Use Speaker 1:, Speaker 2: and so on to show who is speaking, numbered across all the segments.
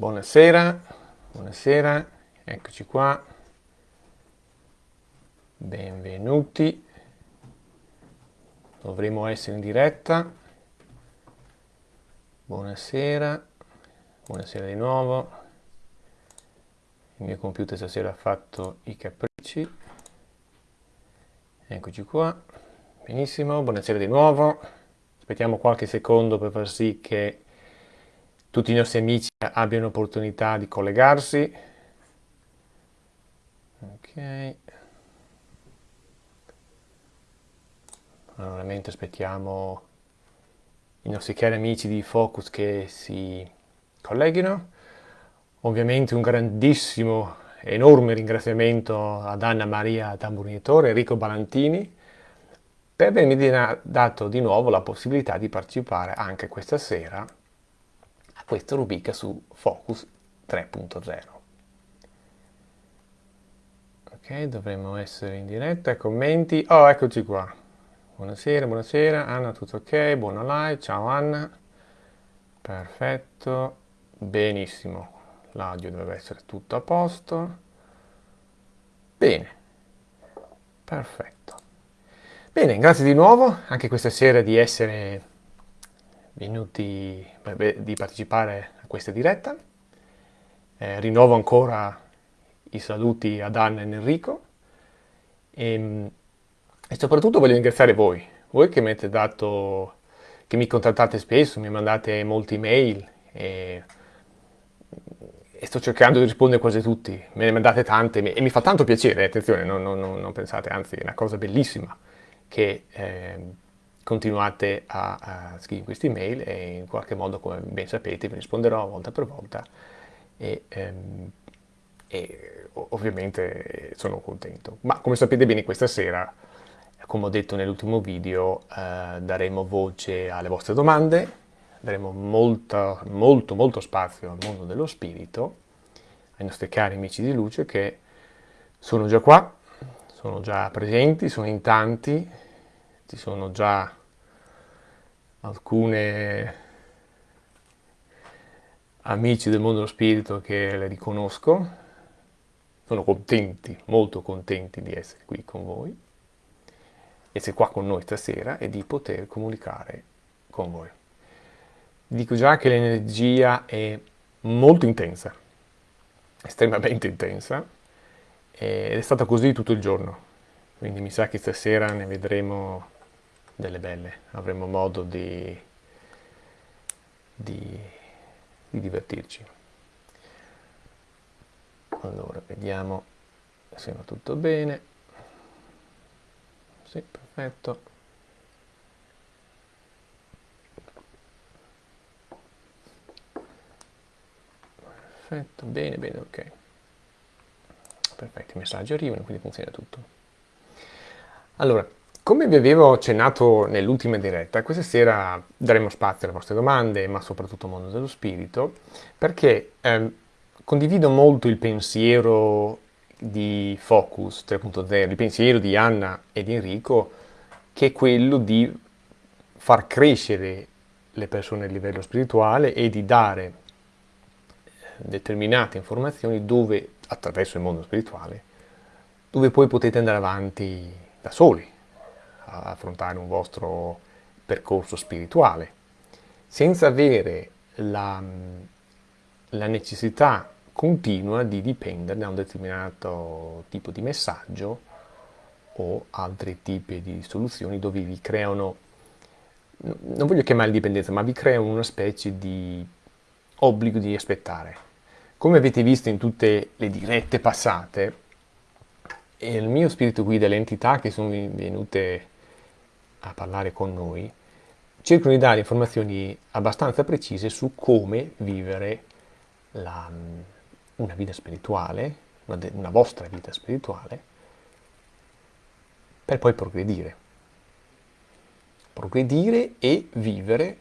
Speaker 1: Buonasera, buonasera, eccoci qua. Benvenuti. Dovremo essere in diretta. Buonasera, buonasera di nuovo. Il mio computer stasera ha fatto i capricci. Eccoci qua. Benissimo, buonasera di nuovo. Aspettiamo qualche secondo per far sì che tutti i nostri amici abbiano opportunità di collegarsi. Ok. Allora, mentre aspettiamo i nostri cari amici di Focus che si colleghino, ovviamente un grandissimo, enorme ringraziamento ad Anna Maria Tamburinatore e Enrico Balantini per avermi dato di nuovo la possibilità di partecipare anche questa sera questa rubrica su Focus 3.0. Ok, dovremmo essere in diretta, commenti. Oh, eccoci qua. Buonasera, buonasera. Anna, tutto ok? Buona live. Ciao Anna. Perfetto. Benissimo. L'audio deve essere tutto a posto. Bene. Perfetto. Bene, grazie di nuovo anche questa sera di essere venuti di partecipare a questa diretta. Eh, rinnovo ancora i saluti ad Anna e Enrico e, ehm, e soprattutto voglio ringraziare voi, voi che mi dato, che mi contattate spesso, mi mandate molti mail e, e, sto cercando di rispondere quasi tutti, me ne mandate tante e mi fa tanto piacere, attenzione, non, non, non pensate, anzi è una cosa bellissima che eh, continuate a, a scrivere queste email e in qualche modo, come ben sapete, vi risponderò volta per volta e, ehm, e ovviamente sono contento. Ma come sapete bene questa sera, come ho detto nell'ultimo video, eh, daremo voce alle vostre domande, daremo molta, molto molto spazio al mondo dello spirito, ai nostri cari amici di luce che sono già qua, sono già presenti, sono in tanti, ci sono già alcune amici del mondo dello spirito che le riconosco, sono contenti, molto contenti di essere qui con voi, essere qua con noi stasera e di poter comunicare con voi. Dico già che l'energia è molto intensa, estremamente intensa, ed è stata così tutto il giorno, quindi mi sa che stasera ne vedremo delle belle, avremo modo di, di, di divertirci. Allora, vediamo se va tutto bene. Sì, perfetto. Perfetto, bene, bene, ok. Perfetto, i messaggi arrivano, quindi funziona tutto. Allora, come vi avevo accennato nell'ultima diretta, questa sera daremo spazio alle vostre domande, ma soprattutto al mondo dello spirito, perché eh, condivido molto il pensiero di Focus 3.0, il pensiero di Anna e di Enrico, che è quello di far crescere le persone a livello spirituale e di dare determinate informazioni dove, attraverso il mondo spirituale, dove poi potete andare avanti da soli, affrontare un vostro percorso spirituale, senza avere la, la necessità continua di dipendere da un determinato tipo di messaggio o altri tipi di soluzioni dove vi creano, non voglio chiamare dipendenza, ma vi creano una specie di obbligo di aspettare. Come avete visto in tutte le dirette passate, il mio spirito guida, le entità che sono venute a parlare con noi, cercano di dare informazioni abbastanza precise su come vivere la, una vita spirituale, una, una, vostra vita spirituale, per poi progredire. Progredire e vivere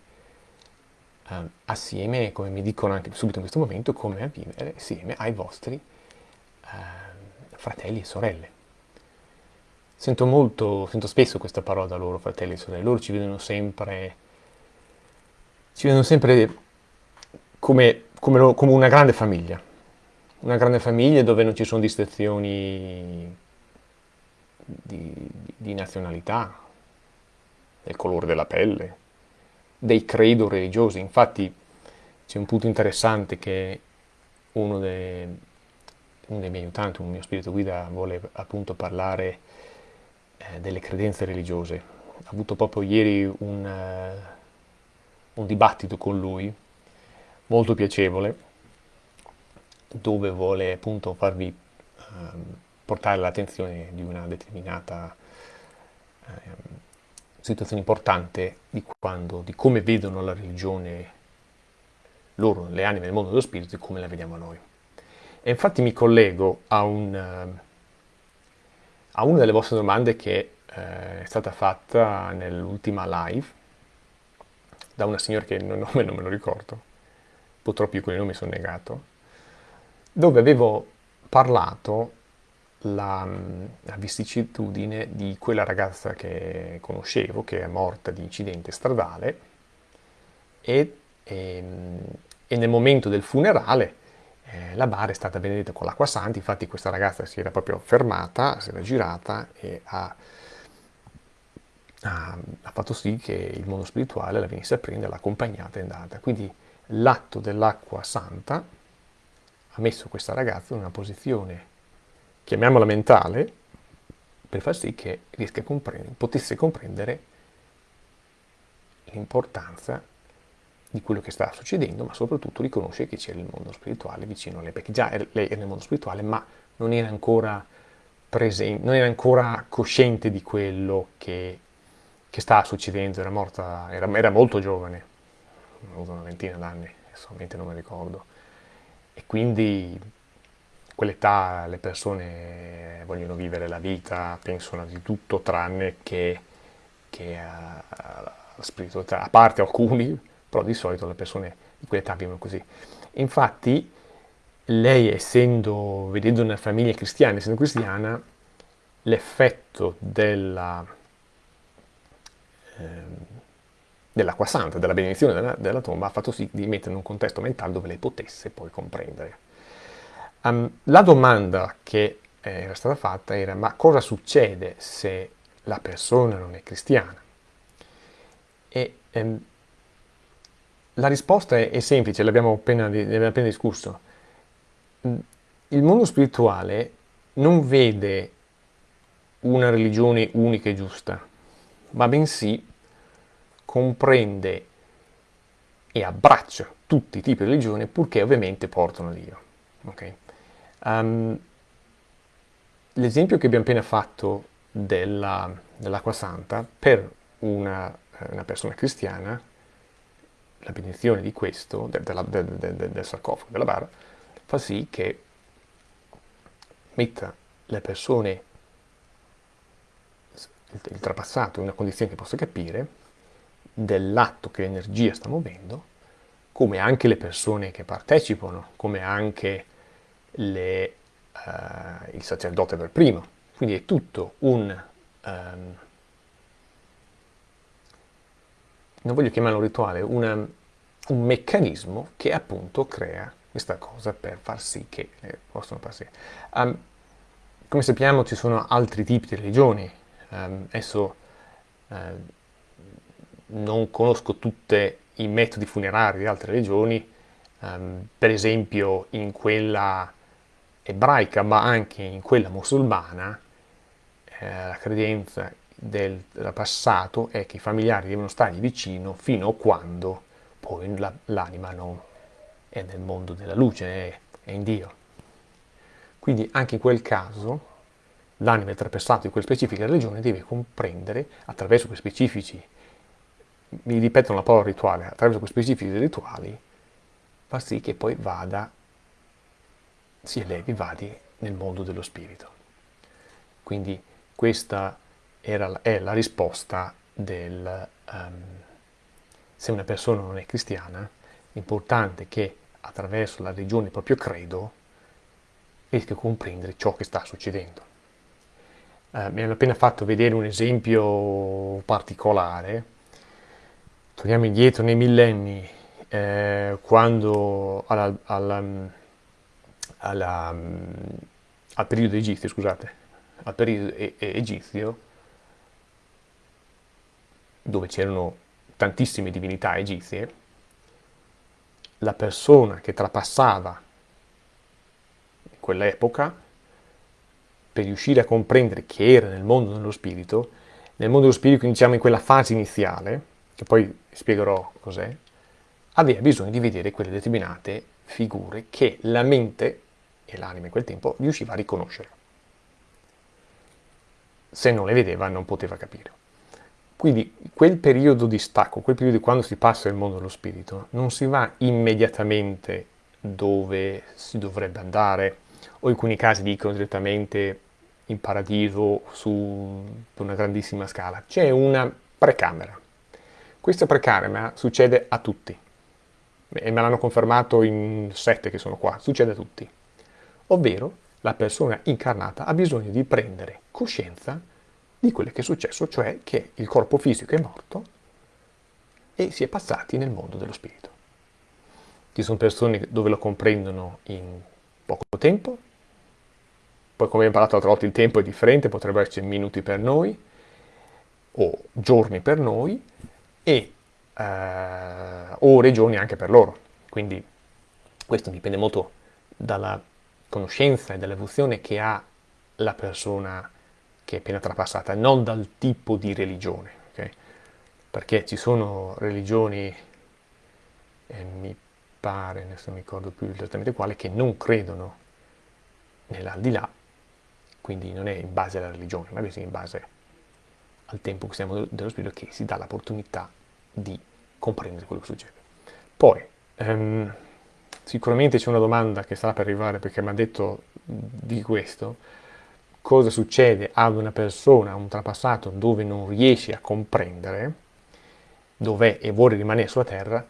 Speaker 1: eh, assieme, come mi dicono anche subito in questo momento, come a vivere assieme ai vostri eh, fratelli e sorelle. Sento molto, sento spesso questa parola da loro, fratelli e sorelle, loro ci vedono sempre, ci vedono sempre come come, come una grande famiglia, una grande famiglia dove non ci sono distinzioni di, di nazionalità, del colore della pelle, dei credo religiosi. Infatti c'è un punto interessante che uno, de, uno, dei miei aiutanti, un mio spirito guida, vuole appunto parlare eh, delle credenze religiose. Ha avuto proprio ieri un, uh, un dibattito con lui, molto piacevole, dove vuole appunto farvi uh, portare l'attenzione di una determinata uh, situazione importante di, quando, di come vedono la religione loro, le anime del mondo dello spirito, e come la vediamo noi. E infatti mi collego a, un, uh, a una delle vostre domande che uh, è stata fatta nell'ultima live da una signora che il nome non me lo ricordo, purtroppo io con i nomi sono negato, dove avevo parlato la, la, vicissitudine di quella ragazza che conoscevo, che è morta di incidente stradale, e, e, ehm, e nel momento del funerale eh, la bara è stata benedetta con l'acqua santa, infatti questa ragazza si era proprio fermata, si era girata e ha, ha, ha fatto sì che il mondo spirituale la venisse a prendere, l'ha accompagnata e andata. Quindi l'atto dell'acqua santa ha messo questa ragazza in una posizione chiamiamola mentale, per far sì che riesca a comprendere, potesse comprendere l'importanza di quello che sta succedendo, ma soprattutto riconoscere che c'era il mondo spirituale vicino a lei, perché già lei era nel mondo spirituale, ma non era ancora presente, non era ancora cosciente di quello che, che stava succedendo, era morta, era, era molto giovane, ha avuto una ventina d'anni, solamente non mi ricordo, e quindi quell'età le persone vogliono vivere la vita, pensano di tutto tranne che, che alla spiritualità, a parte alcuni, però di solito le persone di quell'età vivono così. Infatti lei essendo, vedendo una famiglia cristiana, essendo cristiana, l'effetto della, eh, dell'acqua santa, della benedizione della, della tomba ha fatto sì di mettere in un contesto mentale dove lei potesse poi comprendere. Um, la domanda che era stata fatta era ma cosa succede se la persona non è cristiana? E um, la risposta è, è semplice, l'abbiamo appena, appena, discusso. Il mondo spirituale non vede una religione unica e giusta, ma bensì comprende e abbraccia tutti i tipi di religione purché ovviamente portano a Dio. Okay? Um, l'esempio che abbiamo appena fatto della, dell'acqua santa, per una, una, persona cristiana, la benedizione di questo, de, de, de, del sarcofago, della bara, fa sì che metta le persone, il, il trapassato, in una condizione che possa capire dell'atto che l'energia sta muovendo, come anche le persone che partecipano, come anche le, uh, il sacerdote per primo. Quindi è tutto un, um, non voglio chiamarlo rituale, una, un meccanismo che appunto crea questa cosa per far sì che eh, possano passare. Um, come sappiamo ci sono altri tipi di religioni, um, adesso uh, non conosco tutti i metodi funerari di altre religioni, um, per esempio in quella ebraica ma anche in quella musulmana eh, la credenza del, passato è che i familiari devono stargli vicino fino a quando poi la, l'anima non è nel mondo della luce, è, è in Dio. Quindi anche in quel caso l'anima trapassato di quella specifica religione deve comprendere attraverso quei specifici, mi ripetono la parola rituale, attraverso quei specifici rituali, fa sì che poi vada si elevi vadi nel mondo dello spirito. Quindi questa era, è la risposta del um, se una persona non è cristiana, è importante che attraverso la religione del proprio credo riesca a comprendere ciò che sta succedendo. Uh, mi hanno appena fatto vedere un esempio particolare. Torniamo indietro nei millenni eh, quando alla, alla, alla, al periodo egizio, scusate, al periodo egizio, dove c'erano tantissime divinità egizie, la persona che trapassava quell'epoca per riuscire a comprendere che era nel mondo dello spirito, nel mondo dello spirito diciamo in quella fase iniziale, che poi spiegherò cos'è, aveva bisogno di vedere quelle determinate figure che la mente e l'anima in quel tempo riusciva a riconoscere. Se non le vedeva non poteva capire. Quindi quel periodo di stacco, quel periodo di quando si passa nel mondo dello spirito, non si va immediatamente dove si dovrebbe andare, o in alcuni casi dicono direttamente in paradiso su una grandissima scala. C'è una precamera. Questa precamera succede a tutti, e me l'hanno confermato in sette che sono qua, succede a tutti. Ovvero, la persona incarnata ha bisogno di prendere coscienza di quello che è successo, cioè che il corpo fisico è morto e si è passati nel mondo dello spirito. Ci sono persone dove lo comprendono in poco tempo, poi come abbiamo parlato l'altra volta il tempo è differente, potrebbero essere minuti per noi o giorni per noi e eh, ore e giorni anche per loro. Quindi questo dipende molto dalla conoscenza e dall'evoluzione che ha la persona che è appena trapassata, non dal tipo di religione, okay? perché ci sono religioni, eh, mi pare, adesso non mi ricordo più esattamente quale, che non credono nell'aldilà, quindi non è in base alla religione, ma è in base al tempo che stiamo dello spirito che si dà l'opportunità di comprendere quello che succede. Poi, ehm, sicuramente c'è una domanda che sta per arrivare perché mi ha detto di questo, cosa succede ad una persona, a un trapassato dove non riesce a comprendere dov'è e vuole rimanere sulla terra,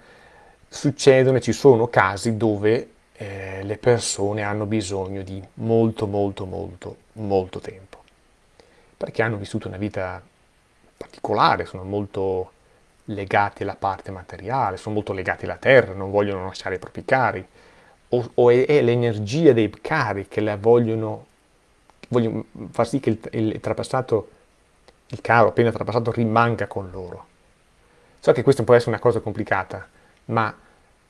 Speaker 1: succedono e ci sono casi dove eh, le persone hanno bisogno di molto, molto, molto, molto tempo, perché hanno vissuto una vita particolare, sono molto legati alla parte materiale, sono molto legati alla terra, non vogliono lasciare i propri cari, o, o è, è l'energia dei cari che la vogliono voglio far sì che il, il, trapassato, il caro appena trapassato rimanga con loro. So che questa può essere una cosa complicata, ma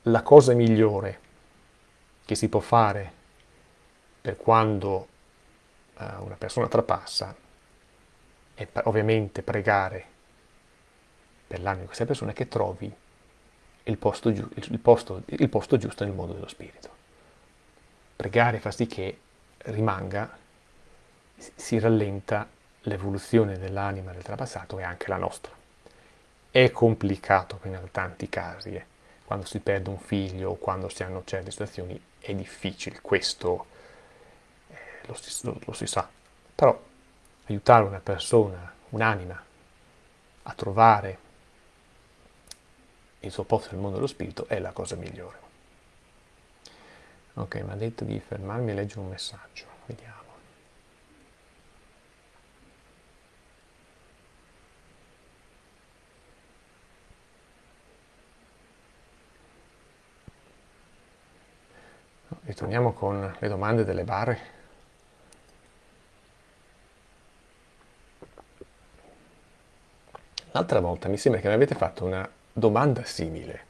Speaker 1: la cosa migliore che si può fare per quando uh, una persona trapassa è ovviamente pregare per l'anima di questa persona che trovi il posto, il, posto, il posto giusto nel mondo dello spirito. Pregare fa sì che rimanga si rallenta l'evoluzione dell'anima del trapassato e anche la nostra. È complicato in tanti casi, eh. quando si perde un figlio o quando si hanno certe situazioni è difficile, questo eh, lo, si, lo, lo si sa. Però aiutare una persona, un'anima, a trovare il suo posto nel mondo dello spirito è la cosa migliore. Ok, mi ha detto di fermarmi e leggere un messaggio. Vediamo. Ritorniamo con le domande delle barre. L'altra volta mi sembra che mi avete fatto una domanda simile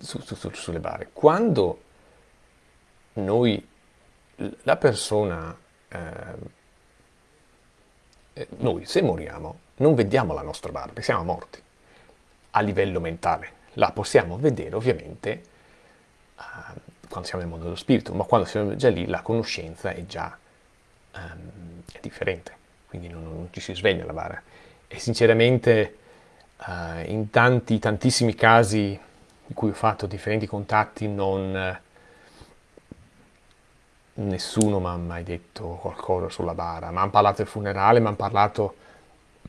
Speaker 1: su, su, su, sulle barre. Quando noi, la persona, eh, noi se moriamo, non vediamo la nostra barba, siamo morti a livello mentale la possiamo vedere ovviamente uh, quando siamo nel mondo dello spirito, ma quando siamo già lì la conoscenza è già um, è differente, quindi non, non, ci si sveglia la bara. E sinceramente uh, in tanti, tantissimi casi in cui ho fatto differenti contatti non... Nessuno mi ha mai detto qualcosa sulla bara, mi hanno parlato del funerale, mi hanno parlato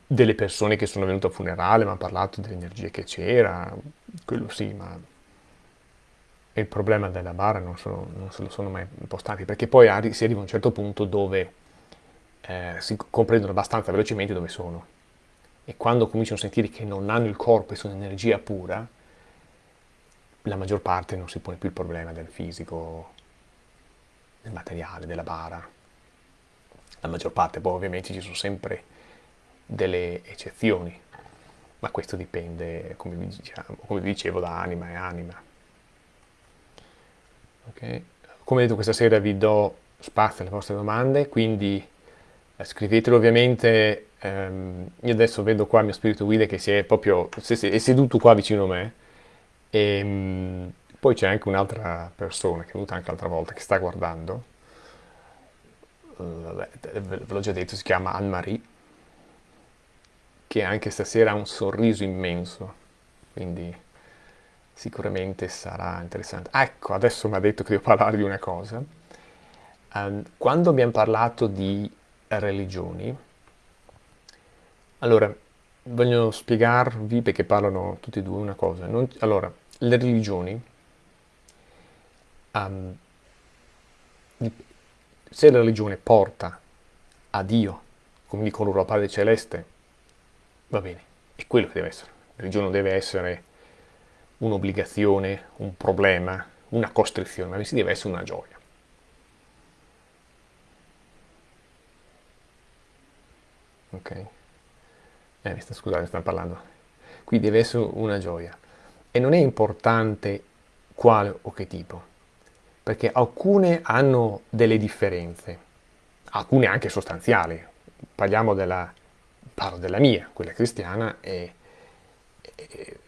Speaker 1: delle persone che sono venute al funerale, mi hanno parlato dell'energia che c'era, quello sì, ma il problema della bara non, sono, non se lo sono mai impostati, perché poi si arriva a un certo punto dove eh, si comprendono abbastanza velocemente dove sono. e quando cominciano a sentire che non hanno il corpo e sono energia pura, la maggior parte non si pone più il problema del fisico, del materiale, della bara. La maggior parte, poi ovviamente ci sono sempre delle eccezioni, ma questo dipende, come vi, diciamo, come dicevo, da anima e anima. Okay. Come detto questa sera vi do spazio alle vostre domande, quindi eh, scrivetelo ovviamente, ehm, io adesso vedo qua il mio spirito guida che si è proprio, è seduto qua vicino a me, e ehm, poi c'è anche un'altra persona che è venuta anche l'altra volta che sta guardando, uh, ve l'ho già detto, si chiama Anne-Marie, che anche stasera ha un sorriso immenso, quindi sicuramente sarà interessante. Ecco, adesso mi ha detto che devo parlare di una cosa. Um, quando abbiamo parlato di religioni, allora, voglio spiegarvi perché parlano tutti e due una cosa. Non, allora, le religioni, um, se la religione porta a Dio, come dicono loro, al Padre Celeste, va bene, è quello che deve essere. La religione non deve essere un'obbligazione, un problema, una costrizione, ma si deve essere una gioia. Ok? Eh, scusate, stanno parlando. Qui deve essere una gioia. E non è importante quale o che tipo, perché alcune hanno delle differenze, alcune anche sostanziali. Parliamo della, parlo della mia, quella cristiana, e, e,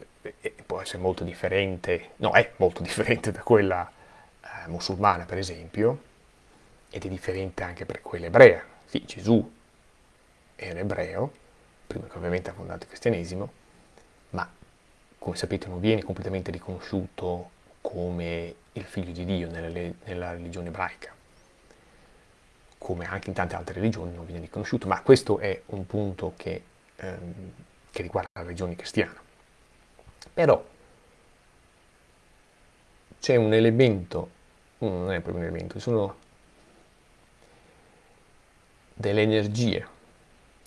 Speaker 1: e può essere molto differente, no, è molto differente da quella eh, musulmana, per esempio, ed è differente anche per quella ebrea. Sì, Gesù era ebreo, prima che ovviamente ha fondato il cristianesimo, ma come sapete non viene completamente riconosciuto come il figlio di Dio nella, nella religione ebraica, come anche in tante altre religioni non viene riconosciuto, ma questo è un punto che, ehm, che riguarda la religione cristiana. Però c'è un elemento, non è proprio un elemento, sono delle energie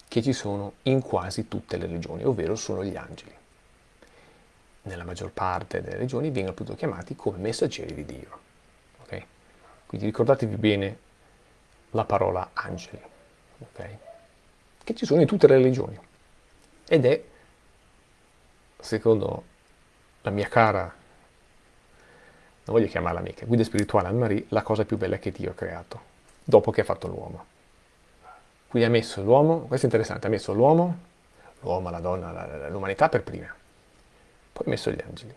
Speaker 1: che ci sono in quasi tutte le regioni, ovvero sono gli angeli. Nella maggior parte delle regioni vengono appunto chiamati come messaggeri di Dio. Okay? Quindi ricordatevi bene la parola angeli, okay? che ci sono in tutte le religioni. Ed è, secondo la mia cara, non voglio chiamarla amica, guida spirituale Anne-Marie, la cosa più bella che Dio ha creato, dopo che ha fatto l'uomo. Quindi ha messo l'uomo, questo è interessante, ha messo l'uomo, l'uomo, la donna, l'umanità per prima, poi ha messo gli angeli.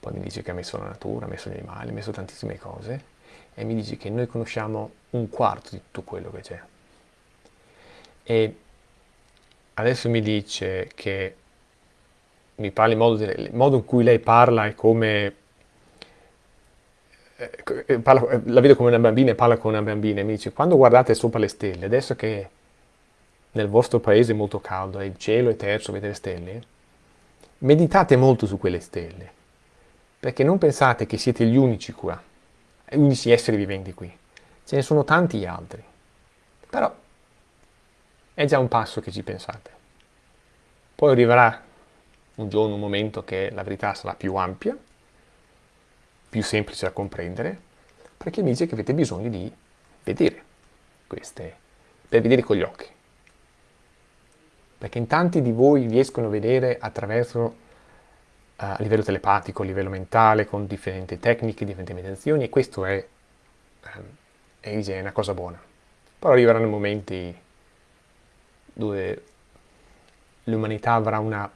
Speaker 1: Poi mi dice che ha messo la natura, ha messo gli animali, ha messo tantissime cose e mi dice che noi conosciamo un quarto di tutto quello che c'è. E adesso mi dice che mi parla in modo, il modo in cui lei parla è come eh, eh, parla, eh, la vedo come una bambina e parla con una bambina e mi dice quando guardate sopra le stelle, adesso che nel vostro paese è molto caldo e il cielo è terzo, vedete le stelle, meditate molto su quelle stelle, perché non pensate che siete gli unici qua, unici esseri viventi qui, ce ne sono tanti altri, però è già un passo che ci pensate. Poi arriverà un giorno, un momento che la verità sarà più ampia, più semplice da comprendere, perché mi dice che avete bisogno di vedere queste, per vedere con gli occhi. Perché in tanti di voi riescono a vedere attraverso, a livello telepatico, a livello mentale, con differenti tecniche, differenti meditazioni, e questo è, um, è una cosa buona. Poi arriveranno momenti dove l'umanità avrà una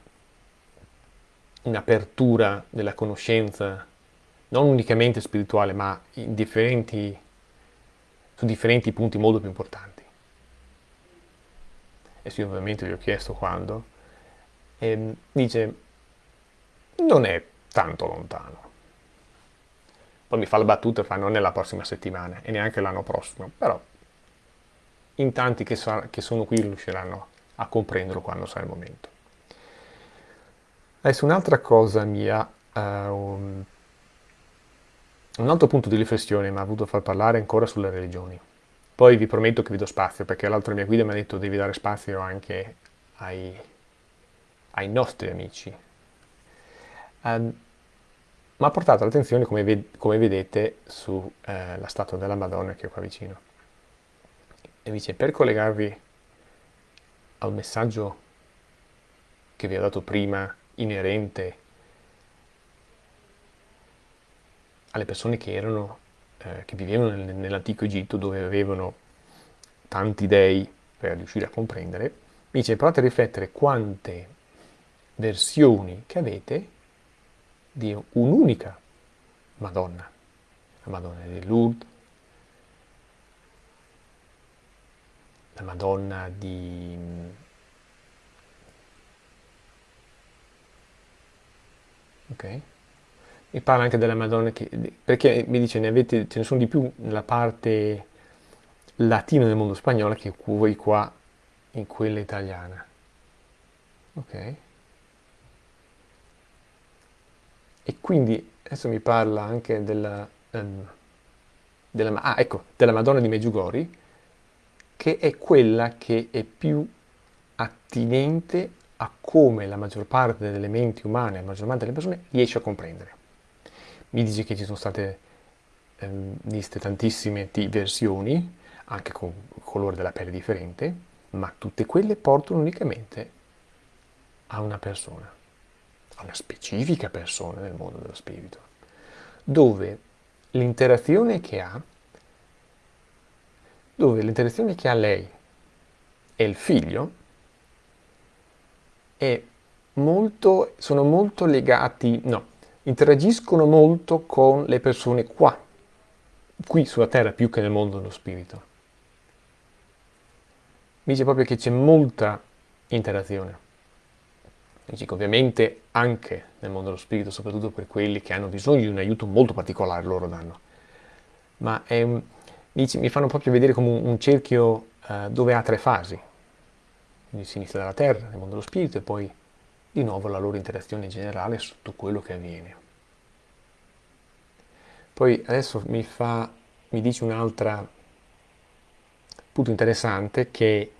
Speaker 1: un'apertura della conoscenza non unicamente spirituale, ma differenti, su differenti punti molto più importanti. E sì, ovviamente gli ho chiesto quando, e dice, non è tanto lontano. Poi mi fa la battuta e fa, non è la prossima settimana e neanche l'anno prossimo, però in tanti che, so, che sono qui riusciranno a comprenderlo quando sarà il momento. Adesso un'altra cosa mia, uh, un, un altro punto di riflessione mi ha voluto far parlare ancora sulle religioni. Poi vi prometto che vi do spazio, perché l'altra mia guida mi ha detto devi dare spazio anche ai, ai nostri amici. Um, ma ha portato l'attenzione, come, ved come vedete, sulla eh, statua della Madonna che è qua vicino. E dice, per collegarvi al messaggio che vi ho dato prima, inerente alle persone che, erano, eh, che vivevano nel, nell'antico Egitto, dove avevano tanti dei per riuscire a comprendere, mi dice provate a riflettere quante versioni che avete di un'unica Madonna, la Madonna di Lourdes, la Madonna di ok? Mi parla anche della Madonna che, perché mi dice ne avete, ce ne sono di più nella parte latina del mondo spagnolo che voi qua in quella italiana. Ok? E quindi adesso mi parla anche della, um, della, ah, ecco, della Madonna di Meggiugori, che è quella che è più attinente a come la maggior parte delle menti umane, la maggior parte delle persone riesce a comprendere. Mi dice che ci sono state ehm, viste tantissime versioni, anche con colore della pelle differente, ma tutte quelle portano unicamente a una persona, una specifica persona nel mondo dello spirito, dove l'interazione che ha, dove l'interazione che ha lei e il figlio molto, sono molto legati, no, interagiscono molto con le persone qua, qui sulla terra più che nel mondo dello spirito. Mi dice proprio che c'è molta interazione. Ovviamente anche nel mondo dello spirito, soprattutto per quelli che hanno bisogno di un aiuto molto particolare, loro danno. Ma è, dice, mi fanno proprio vedere come un, un cerchio uh, dove ha tre fasi quindi si inizia dalla terra, nel mondo dello spirito, e poi di nuovo la loro interazione generale su tutto quello che avviene. Poi adesso mi, fa, mi dice un altro punto interessante che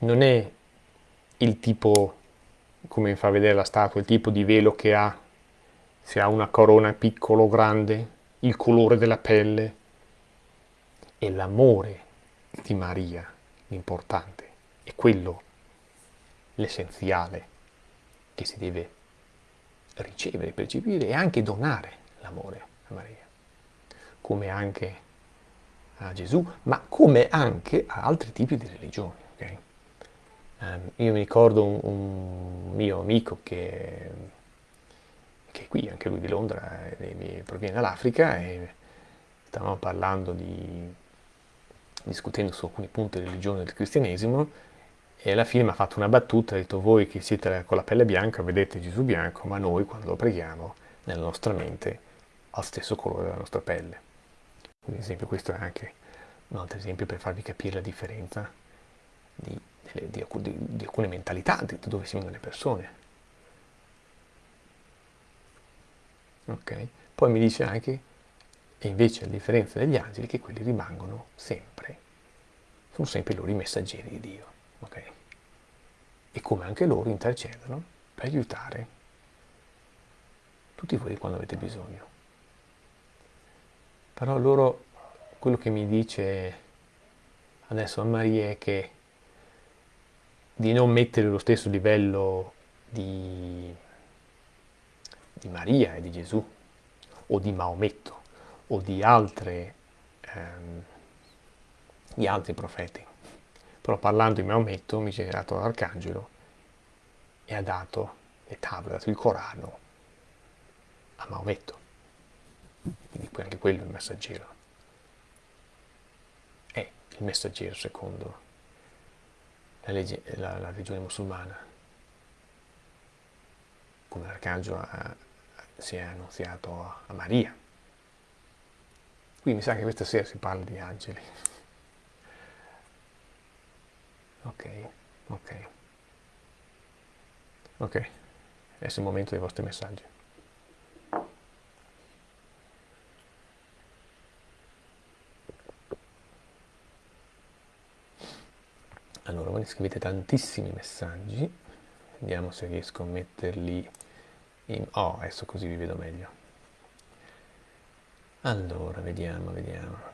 Speaker 1: non è il tipo, come fa vedere la statua, il tipo di velo che ha, se ha una corona piccolo o grande, il colore della pelle, è l'amore di Maria l'importante, è quello l'essenziale che si deve ricevere, percepire e anche donare l'amore a Maria, come anche a Gesù, ma come anche a altri tipi di religioni. Um, io mi ricordo un, un mio amico che, che, è qui, anche lui di Londra, eh, proviene dall'Africa e stavamo parlando di, discutendo su alcuni punti di religione del cristianesimo e alla fine mi ha fatto una battuta, ha detto voi che siete con la pelle bianca vedete Gesù bianco, ma noi quando lo preghiamo nella nostra mente ha lo stesso colore della nostra pelle. Quindi, esempio, questo è anche un altro esempio per farvi capire la differenza di, di, di, di alcune mentalità, di dove si vengono le persone. Ok? Poi mi dice anche, e invece a differenza degli angeli, che quelli rimangono sempre, sono sempre i loro messaggeri di Dio ok? E come anche loro intercedono per aiutare tutti voi quando avete bisogno. Però loro, quello che mi dice adesso a Maria è che di non mettere lo stesso livello di, di Maria e di Gesù, o di Maometto, o di, altre, ehm, di altri profeti però parlando di Maometto mi si è dato l'arcangelo e ha dato le tavole, ha dato il Corano a Maometto. Quindi anche quello è il messaggero. È il messaggero secondo la, legge, la, la religione musulmana. Come l'arcangelo si è annunziato a, a Maria. Qui mi sa che questa sera si parla di angeli. Ok, ok. Ok, adesso è il momento dei vostri messaggi. Allora, mi scrivete tantissimi messaggi. Vediamo se riesco a metterli in... Oh, adesso così vi vedo meglio. Allora, vediamo, vediamo.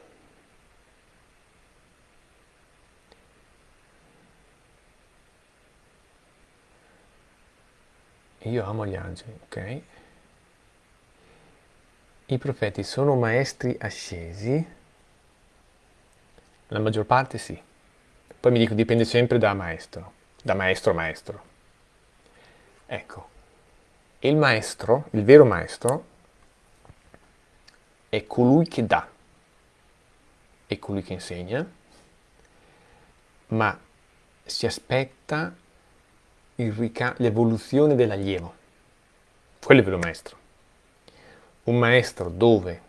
Speaker 1: Io amo gli angeli, ok? I profeti sono maestri ascesi? La maggior parte sì. Poi mi dico, dipende sempre da maestro, da maestro maestro. Ecco, il maestro, il vero maestro, è colui che dà, è colui che insegna, ma si aspetta l'evoluzione dell'allievo. Quello è il vero maestro. Un maestro dove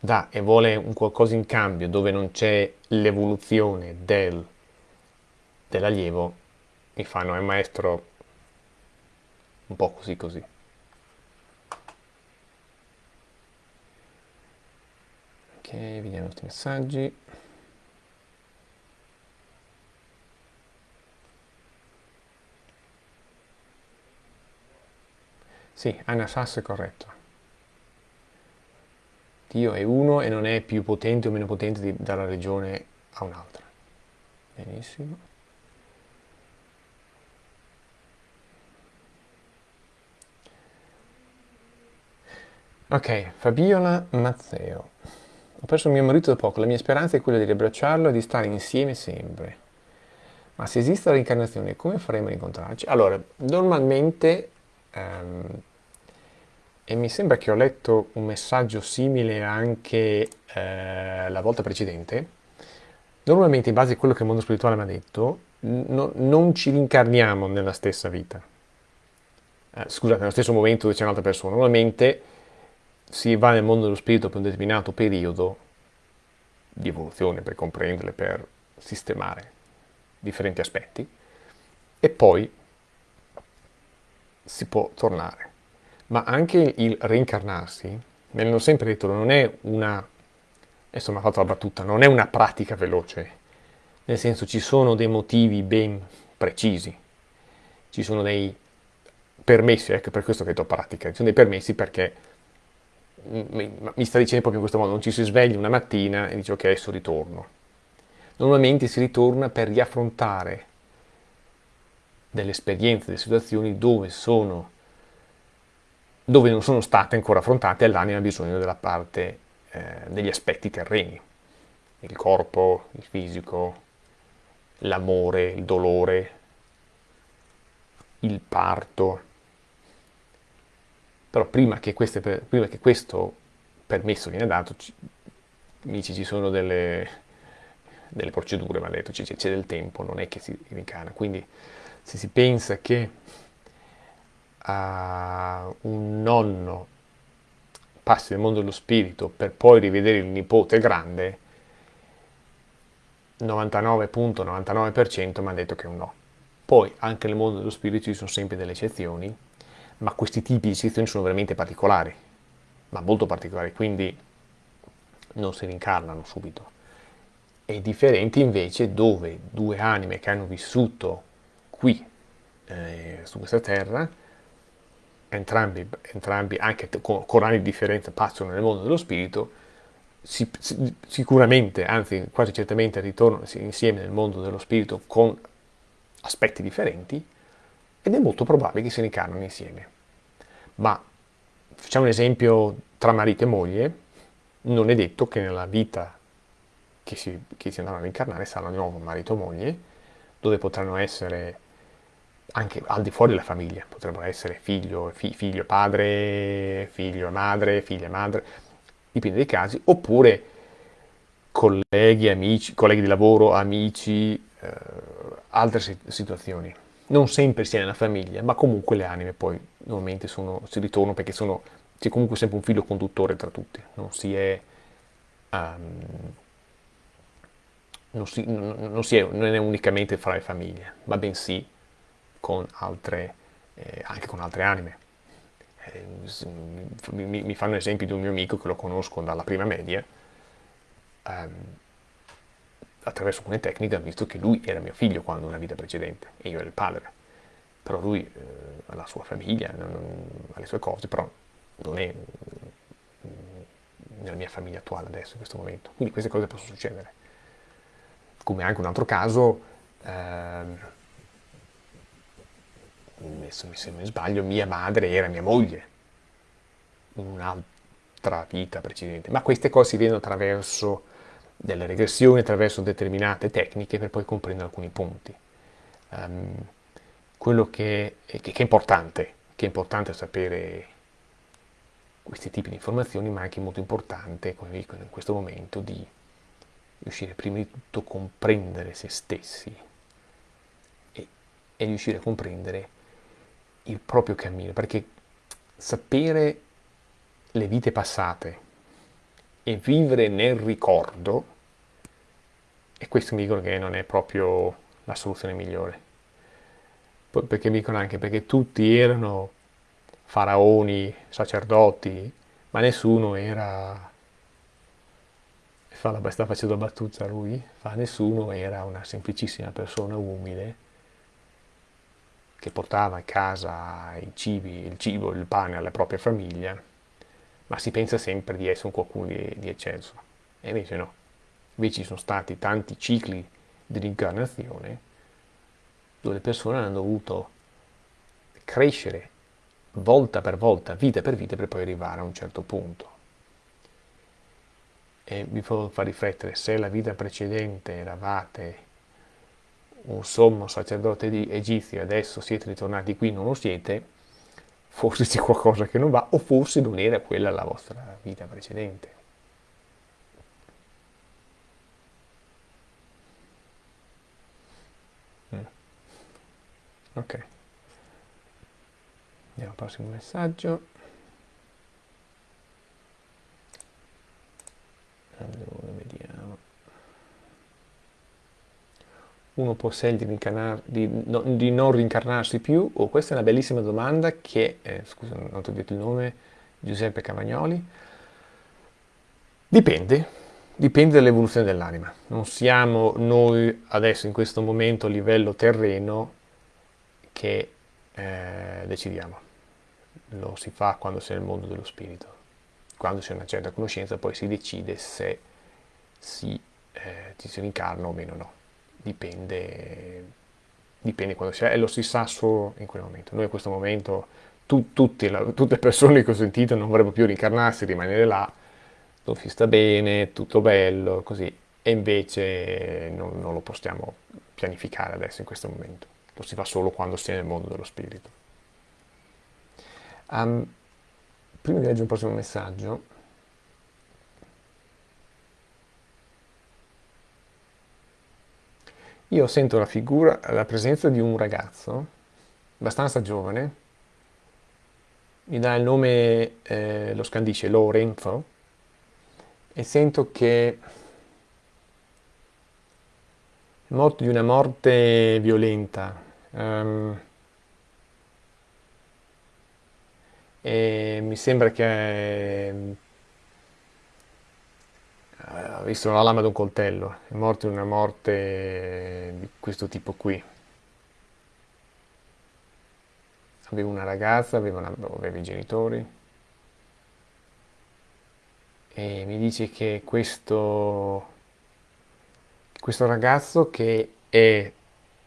Speaker 1: dà e vuole un qualcosa in cambio, dove non c'è l'evoluzione del, dell'allievo, mi fanno, è un maestro un po' così così. Ok, vediamo questi messaggi. Sì, Anna Sass è corretto. Dio è uno e non è più potente o meno potente di, dalla regione a un'altra. Benissimo. Ok, Fabiola Mazzeo. Ho perso mio marito da poco, la mia speranza è quella di riabbracciarlo e di stare insieme sempre. Ma se esiste la reincarnazione, come faremo a incontrarci? Allora, normalmente um, e mi sembra che ho letto un messaggio simile anche eh, la volta precedente. Normalmente, in base a quello che il mondo spirituale mi ha detto, no, non ci rincarniamo nella stessa vita. Eh, scusate, nello stesso momento dove c'è un'altra persona. Normalmente si va nel mondo dello spirito per un determinato periodo di evoluzione, per comprenderle, per sistemare differenti aspetti, e poi si può tornare ma anche il reincarnarsi, me l'hanno sempre detto, non è una, mi ha fatto la battuta, non è una pratica veloce, nel senso ci sono dei motivi ben precisi, ci sono dei permessi, ecco per questo che ho detto pratica, ci sono dei permessi perché mi sta dicendo proprio in questo modo, non ci si sveglia una mattina e dice ok adesso ritorno. Normalmente si ritorna per riaffrontare delle esperienze, delle situazioni dove sono dove non sono state ancora affrontate e l'anima ha bisogno della parte eh, degli aspetti terreni, il corpo, il fisico, l'amore, il dolore, il parto. Però prima che, queste, prima che questo permesso viene dato, ci, dici, ci sono delle, delle procedure, mi ha detto, c'è del tempo, non è che si rincarna. Quindi se si pensa che a un nonno passi nel mondo dello spirito per poi rivedere il nipote grande, 99.99% mi ha detto che è un no. Poi anche nel mondo dello spirito ci sono sempre delle eccezioni, ma questi tipi di eccezioni sono veramente particolari, ma molto particolari, quindi non si rincarnano subito. E differenti invece dove due anime che hanno vissuto qui, eh, su questa terra, entrambi, entrambi anche con, con, anni di differenza, passano nel mondo dello spirito, si, si, sicuramente, anzi quasi certamente ritornano insieme nel mondo dello spirito con aspetti differenti ed è molto probabile che si ricarnano insieme. Ma facciamo un esempio tra marito e moglie, non è detto che nella vita che si, che si andranno a incarnare saranno di nuovo marito e moglie, dove potranno essere anche al di fuori della famiglia, potrebbero essere figlio, fi, figlio padre, figlio e madre, figlia e madre, dipende dai casi, oppure colleghi, amici, colleghi di lavoro, amici, eh, altre situazioni. Non sempre si è nella famiglia, ma comunque le anime poi normalmente sono, si ritornano perché c'è comunque sempre un filo conduttore tra tutti, non si è... Um, non, si, non, si è, non è unicamente fra le famiglie, ma bensì con altre, eh, anche con altre anime. Eh, mi, mi, fanno esempio di un mio amico che lo conosco dalla prima media, ehm, attraverso alcune tecniche visto che lui era mio figlio quando una vita precedente e io ero il padre. Però lui eh, ha la sua famiglia, ha le sue cose, però non è nella mia famiglia attuale adesso, in questo momento. Quindi queste cose possono succedere. Come anche un altro caso, ehm, se mi sbaglio, mia madre era mia moglie, in un'altra vita precedente. Ma queste cose si vedono attraverso delle regressioni, attraverso determinate tecniche per poi comprendere alcuni punti. Um, quello che, che, che, è importante, che è importante sapere questi tipi di informazioni, ma anche molto importante, come vi dico in questo momento, di riuscire prima di tutto a comprendere se stessi e, e riuscire a comprendere il proprio cammino, perché sapere le vite passate e vivere nel ricordo, e questo mi dicono che non è proprio la soluzione migliore. Perché mi dicono anche perché tutti erano faraoni, sacerdoti, ma nessuno era... Fa la, sta facendo battuta lui, fa nessuno era una semplicissima persona umile che portava a casa i cibi, il cibo, il pane alla propria famiglia, ma si pensa sempre di essere un qualcuno di, di eccelso. E invece no. Invece ci sono stati tanti cicli di rincarnazione dove le persone hanno dovuto crescere volta per volta, vita per vita, per poi arrivare a un certo punto. E vi fa riflettere, se la vita precedente eravate un sommo sacerdote egizio e adesso siete ritornati qui, non lo siete, forse c'è qualcosa che non va, o forse non era quella la vostra vita precedente. Mm. Ok. Andiamo al prossimo messaggio. Allora, vediamo. Uno può scegliere di, no, di, non rincarnarsi più? Oh, questa è una bellissima domanda che, eh, scusa, non ho detto il nome, Giuseppe Cavagnoli. Dipende, dipende dall'evoluzione dell'anima. Non siamo noi adesso in questo momento a livello terreno che eh, decidiamo lo si fa quando si è nel mondo dello spirito. Quando c'è una certa conoscenza poi si decide se si, eh, ci si rincarna o meno no. Dipende, dipende quando si è e lo si sa solo in quel momento. Noi in questo momento, tu, la, tutte le persone che ho sentito non vorrebbero più rincarnarsi, rimanere là, dove si sta bene, tutto bello, così. E invece non, non lo possiamo pianificare adesso in questo momento. Lo si fa solo quando si è nel mondo dello spirito. Um, prima di leggere il prossimo messaggio, io sento la figura, la presenza di un ragazzo abbastanza giovane, mi dà il nome, eh, lo scandisce Lorenzo, e sento che è morto di una morte violenta. Um, e mi sembra che ha visto la lama di un coltello, è morto in una morte di questo tipo qui. Aveva una ragazza, aveva, una, aveva i genitori e mi dice che questo, questo ragazzo che è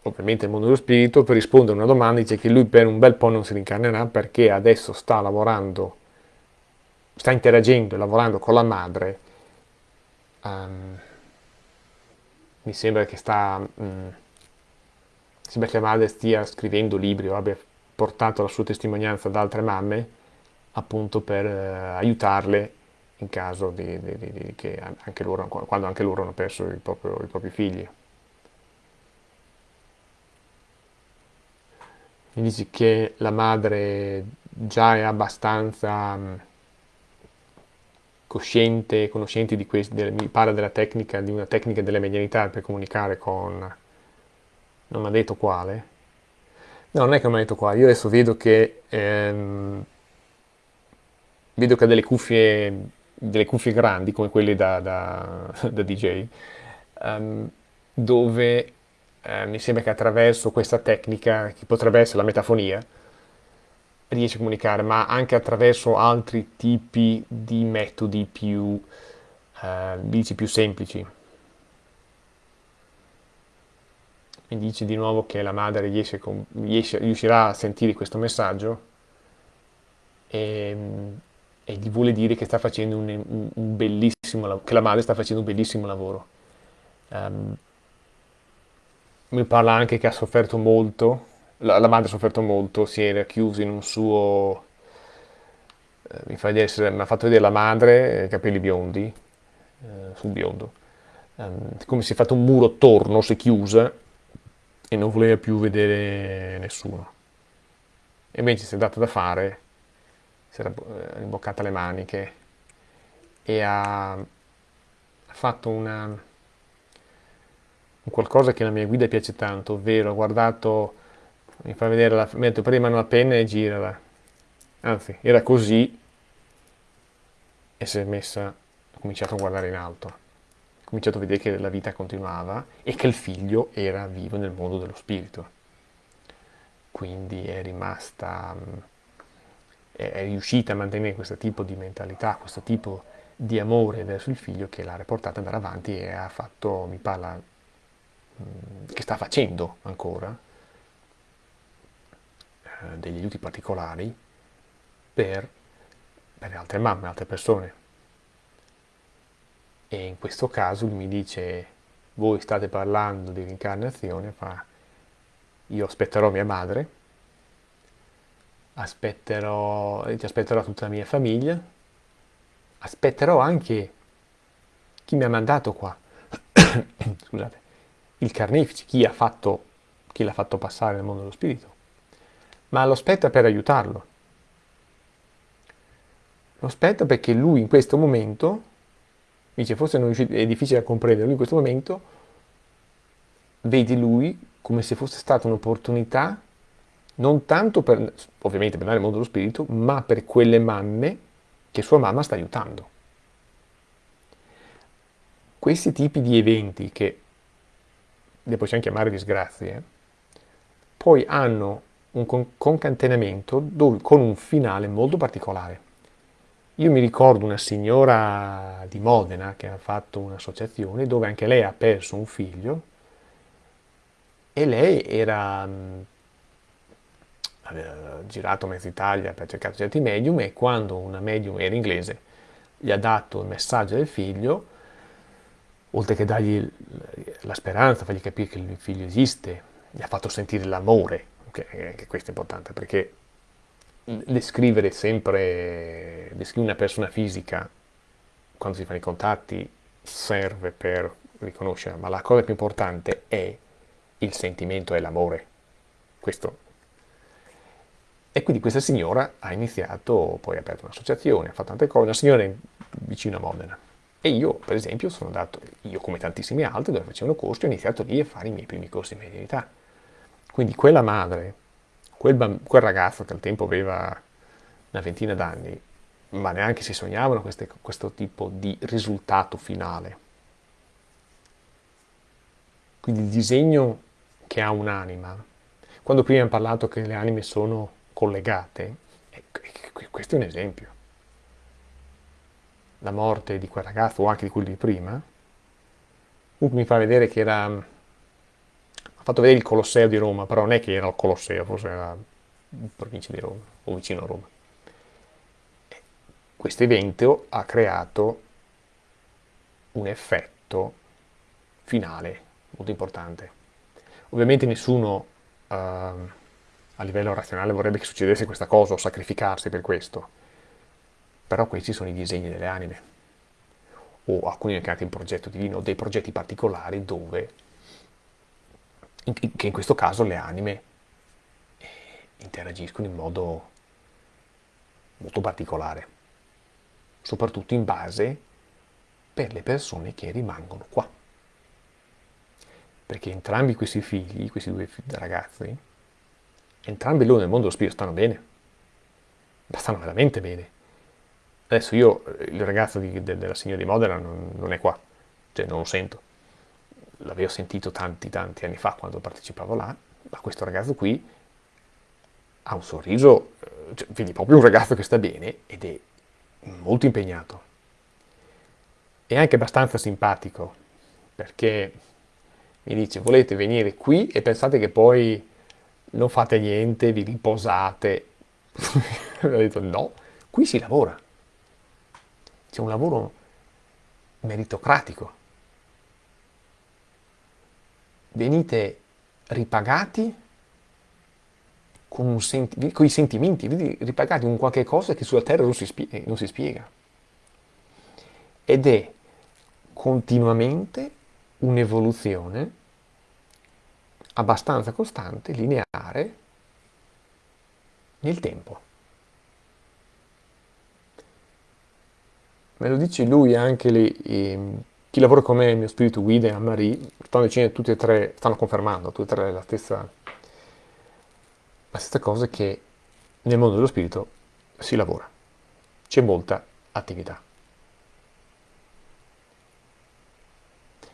Speaker 1: ovviamente il mondo dello spirito, per rispondere a una domanda dice che lui per un bel po' non si rincarnerà perché adesso sta lavorando, sta interagendo e lavorando con la madre. Um, mi sembra che sta, um, sembra che la madre stia scrivendo libri o abbia portato la sua testimonianza ad altre mamme appunto per uh, aiutarle in caso di, di, di, che anche loro, quando anche loro hanno perso proprio, i propri figli. mi dici che la madre già è abbastanza mm, cosciente, conoscente di questo, mi parla della tecnica, di una tecnica della medianità per comunicare con... non mi ha detto quale. No, non è che non mi ha detto quale, io adesso vedo che... Ehm, vedo che ha delle cuffie, delle cuffie grandi, come quelle da, da, da DJ, um, ehm, dove eh, mi sembra che attraverso questa tecnica, che potrebbe essere la metafonia, riesce a comunicare, ma anche attraverso altri tipi di metodi più, eh, più semplici. Mi dice di nuovo che la madre riesce, riesce, riuscirà a sentire questo messaggio e, e, gli vuole dire che sta facendo un, un bellissimo che la madre sta facendo un bellissimo lavoro. Um, mi parla anche che ha sofferto molto, la, la, madre ha sofferto molto, si era chiusa in un suo... Eh, mi, fa vedere, mi, ha fatto vedere la madre, capelli biondi, eh, sul biondo, um, come si è fatto un muro attorno, si è chiusa e non voleva più vedere nessuno. E invece si è dato da fare, si era eh, imboccata le maniche e ha, ha fatto una qualcosa che la mia guida piace tanto, ovvero ha guardato, mi fa vedere, la, metto prima una penna e girala. Anzi, era così e si è messa, ha cominciato a guardare in alto. Ha cominciato a vedere che la vita continuava e che il figlio era vivo nel mondo dello spirito. Quindi è rimasta, è riuscita a mantenere questo tipo di mentalità, questo tipo di amore verso il figlio che l'ha riportata ad andare avanti e ha fatto, mi parla che sta facendo ancora eh, degli aiuti particolari per, per altre mamme, altre persone. E in questo caso mi dice, voi state parlando di reincarnazione, fa, io aspetterò mia madre, aspetterò, ti aspetterò tutta la mia famiglia, aspetterò anche chi mi ha mandato qua. Scusate il carnefice, chi, fatto, chi l'ha fatto passare nel mondo dello spirito, ma lo aspetta per aiutarlo. Lo aspetta perché lui in questo momento, dice forse è difficile da comprendere, lui in questo momento vedi lui come se fosse stata un'opportunità non tanto per, ovviamente per andare nel mondo dello spirito, ma per quelle mamme che sua mamma sta aiutando. Questi tipi di eventi che le possiamo chiamare disgrazie, poi hanno un concatenamento dove, con un finale molto particolare. Io mi ricordo una signora di Modena che ha fatto un'associazione dove anche lei ha perso un figlio e lei era aveva girato mezza Italia per cercare certi medium e quando una medium era inglese gli ha dato il messaggio del figlio oltre che dargli la speranza, fargli capire che il figlio esiste, gli ha fatto sentire l'amore, che questo è importante, perché descrivere sempre, descrivere una persona fisica quando si fanno i contatti serve per riconoscere, ma la cosa più importante è il sentimento e l'amore. Questo. E quindi questa signora ha iniziato, poi ha aperto un'associazione, ha fatto tante cose, una signora vicino a Modena. E io, per esempio, sono andato, io come tantissimi altri, dove facevano corsi, ho iniziato lì a fare i miei primi corsi di medianità. Quindi quella madre, quel, quel, ragazzo che al tempo aveva una ventina d'anni, ma neanche si sognavano queste, questo tipo di risultato finale. Quindi il disegno che ha un'anima, quando prima abbiamo parlato che le anime sono collegate, questo è un esempio la morte di quel ragazzo o anche di quelli di prima, comunque mi fa vedere che era... fatto vedere il Colosseo di Roma, però non è che era il Colosseo, forse era in provincia di Roma o vicino a Roma. Questo evento ha creato un effetto finale molto importante. Ovviamente nessuno uh, a livello razionale vorrebbe che succedesse questa cosa o sacrificarsi per questo però questi sono i disegni delle anime, o alcuni chiamati in progetto divino, dei progetti particolari dove, che in questo caso le anime eh, interagiscono in modo molto particolare, soprattutto in base per le persone che rimangono qua. Perché entrambi questi figli, questi due ragazzi, entrambi loro nel mondo dello spirito stanno bene, ma stanno veramente bene. Adesso io, il ragazzo di, de, della signora di Modena non, non, è qua, cioè non lo sento. L'avevo sentito tanti tanti anni fa quando partecipavo là, ma questo ragazzo qui ha un sorriso, eh, cioè, vedi proprio un ragazzo che sta bene ed è molto impegnato. È anche abbastanza simpatico perché mi dice volete venire qui e pensate che poi non fate niente, vi riposate. ho detto no, qui si lavora. C'è un lavoro meritocratico. Venite ripagati con, senti con i sentimenti, ripagati con qualche cosa che sulla terra non si, non si spiega. Ed è continuamente un'evoluzione abbastanza costante, lineare, nel tempo. Me lo dice lui anche lì, chi lavora con me, il mio spirito guida e Anne-Marie, stanno dicendo tutti e tre, stanno confermando tutte e tre la stessa, la stessa cosa che nel mondo dello spirito si lavora, c'è molta attività.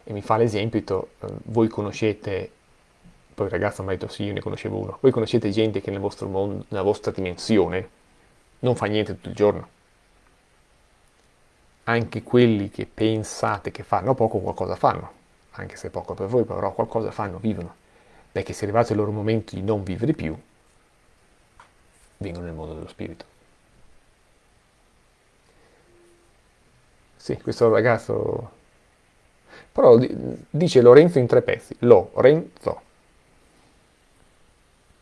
Speaker 1: E mi fa l'esempio, eh, voi conoscete poi ragazzo mi ha detto sì, io ne conoscevo uno. Voi conoscete gente che nel vostro mondo, nella vostra dimensione, non fa niente tutto il giorno. Anche quelli che pensate che fanno poco, qualcosa fanno. Anche se poco per voi, però qualcosa fanno, vivono. Perché se è arrivato il loro momento di non vivere più, vengono nel mondo dello spirito. Sì, questo ragazzo... Però dice Lorenzo in tre pezzi. Lorenzo.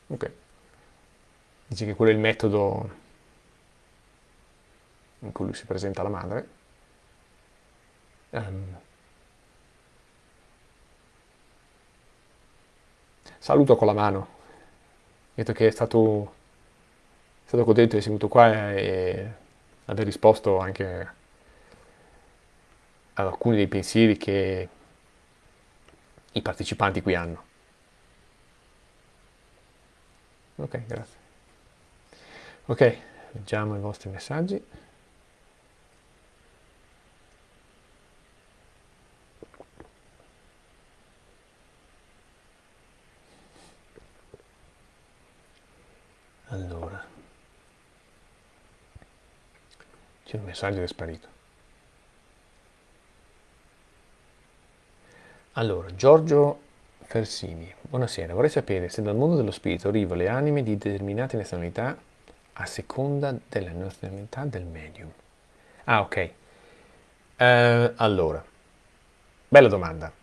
Speaker 1: Ok. Dice che quello è il metodo in cui lui si presenta alla madre. Um, saluto con la mano. Detto che è stato, è stato contento di essere venuto qua e aver risposto anche ad alcuni dei pensieri che i partecipanti qui hanno. Ok, grazie. Ok, leggiamo i vostri messaggi. Allora, c'è un messaggio che è sparito. Allora, Giorgio Fersini, buonasera, vorrei sapere se dal mondo dello spirito arrivano le anime di determinate nazionalità a seconda della nazionalità del medium. Ah, ok. Uh, allora, bella domanda.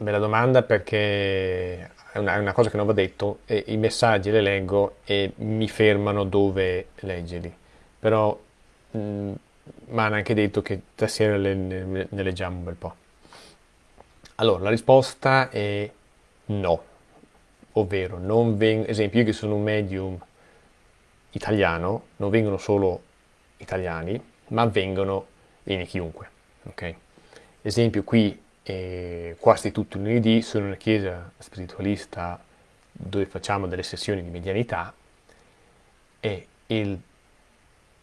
Speaker 1: Bella domanda perché è una, è una, cosa che non va detto, i messaggi le leggo e mi fermano dove leggerli. Però mi hanno anche detto che stasera le, ne, ne leggiamo un bel po'. Allora, la risposta è no, ovvero, non veng- esempio, io che sono un medium italiano, non vengono solo italiani, ma vengono, viene chiunque, ok? Esempio, qui, eh, quasi tutti i lunedì, sono una chiesa spiritualista dove facciamo delle sessioni di medianità e il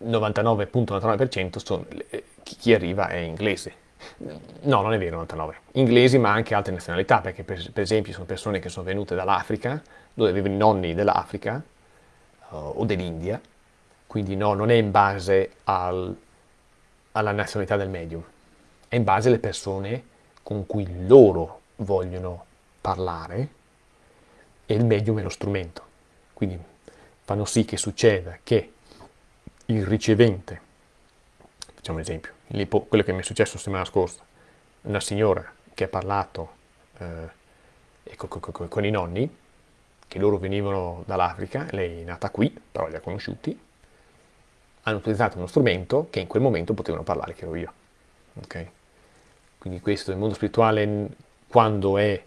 Speaker 1: 99.99% sono, eh, chi arriva è inglese, No, non è vero, 99. Inglesi, ma anche altre nazionalità, perché per, per esempio sono persone che sono venute dall'Africa, dove avevano i nonni dell'Africa uh, o dell'India, quindi no, non è in base al, alla nazionalità del medium, è in base alle persone con cui loro vogliono parlare e il medium è lo strumento. Quindi fanno sì che succeda che il ricevente, facciamo un esempio, quello che mi è successo la settimana scorsa, una signora che ha parlato eh, con, con, con, i nonni, che loro venivano dall'Africa, lei è nata qui, però li ha conosciuti, hanno utilizzato uno strumento che in quel momento potevano parlare, che ero io. Okay? Quindi questo, il mondo spirituale, quando è,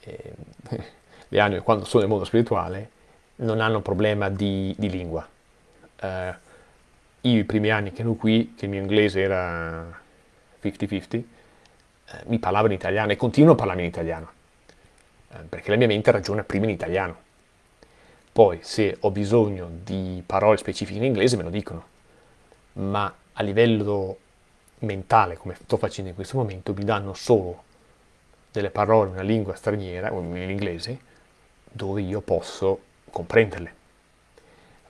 Speaker 1: eh, le anime, quando sono nel mondo spirituale, non hanno problema di, di lingua. Eh, io i primi anni che ero qui, che il mio inglese era 50-50, eh, mi parlavo in italiano e continuo a parlare in italiano, eh, perché la mia mente ragiona prima in italiano. Poi se ho bisogno di parole specifiche in inglese me lo dicono, ma a livello mentale, come sto facendo in questo momento, mi danno solo delle parole in una lingua straniera, o in inglese, dove io posso comprenderle.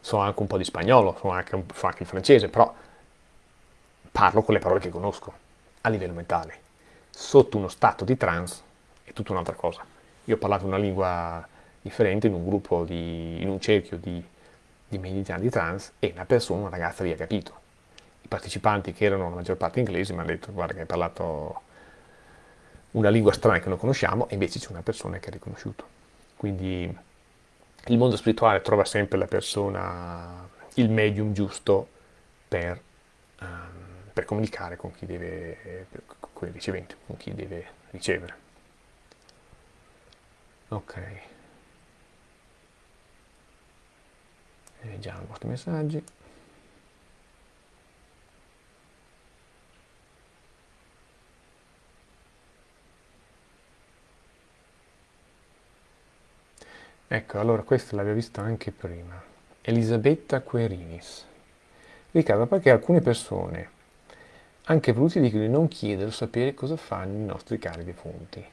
Speaker 1: So anche un po' di spagnolo, so anche, so anche il francese, però parlo con le parole che conosco a livello mentale. Sotto uno stato di trance è tutta un'altra cosa. Io ho parlato una lingua differente in un gruppo, di, in un cerchio di, di meditanti di trance e una persona, una ragazza lì ha capito. I partecipanti che erano la maggior parte inglesi mi hanno detto guarda che hai parlato una lingua strana che non conosciamo e invece c'è una persona che ha riconosciuto. Quindi il mondo spirituale trova sempre la persona, il medium giusto per, um, per comunicare con chi deve, con il ricevente, con chi deve ricevere. Ok. Leggiamo i vostri messaggi. Ecco, allora questo l'avevo visto anche prima. Elisabetta Querinis. Riccardo, perché alcune persone, anche voluti di non chiedere sapere cosa fanno i nostri cari defunti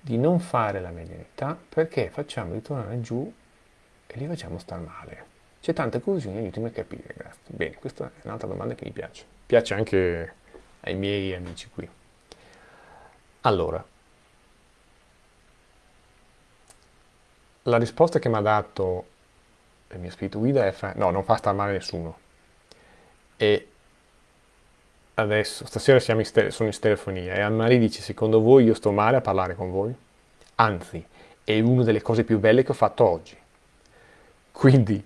Speaker 1: di non fare la medianità perché facciamo ritornare giù e li facciamo star male. C'è tanta confusione, aiutami a capire, grazie. Bene, questa è un'altra domanda che mi piace. Piace anche ai miei amici qui. Allora, la risposta che mi ha dato il mio spirito guida è fa, no, non fa star male nessuno. E adesso, stasera siamo in sono in stereofonia e Anne-Marie dice, secondo voi io sto male a parlare con voi? Anzi, è una delle cose più belle che ho fatto oggi. Quindi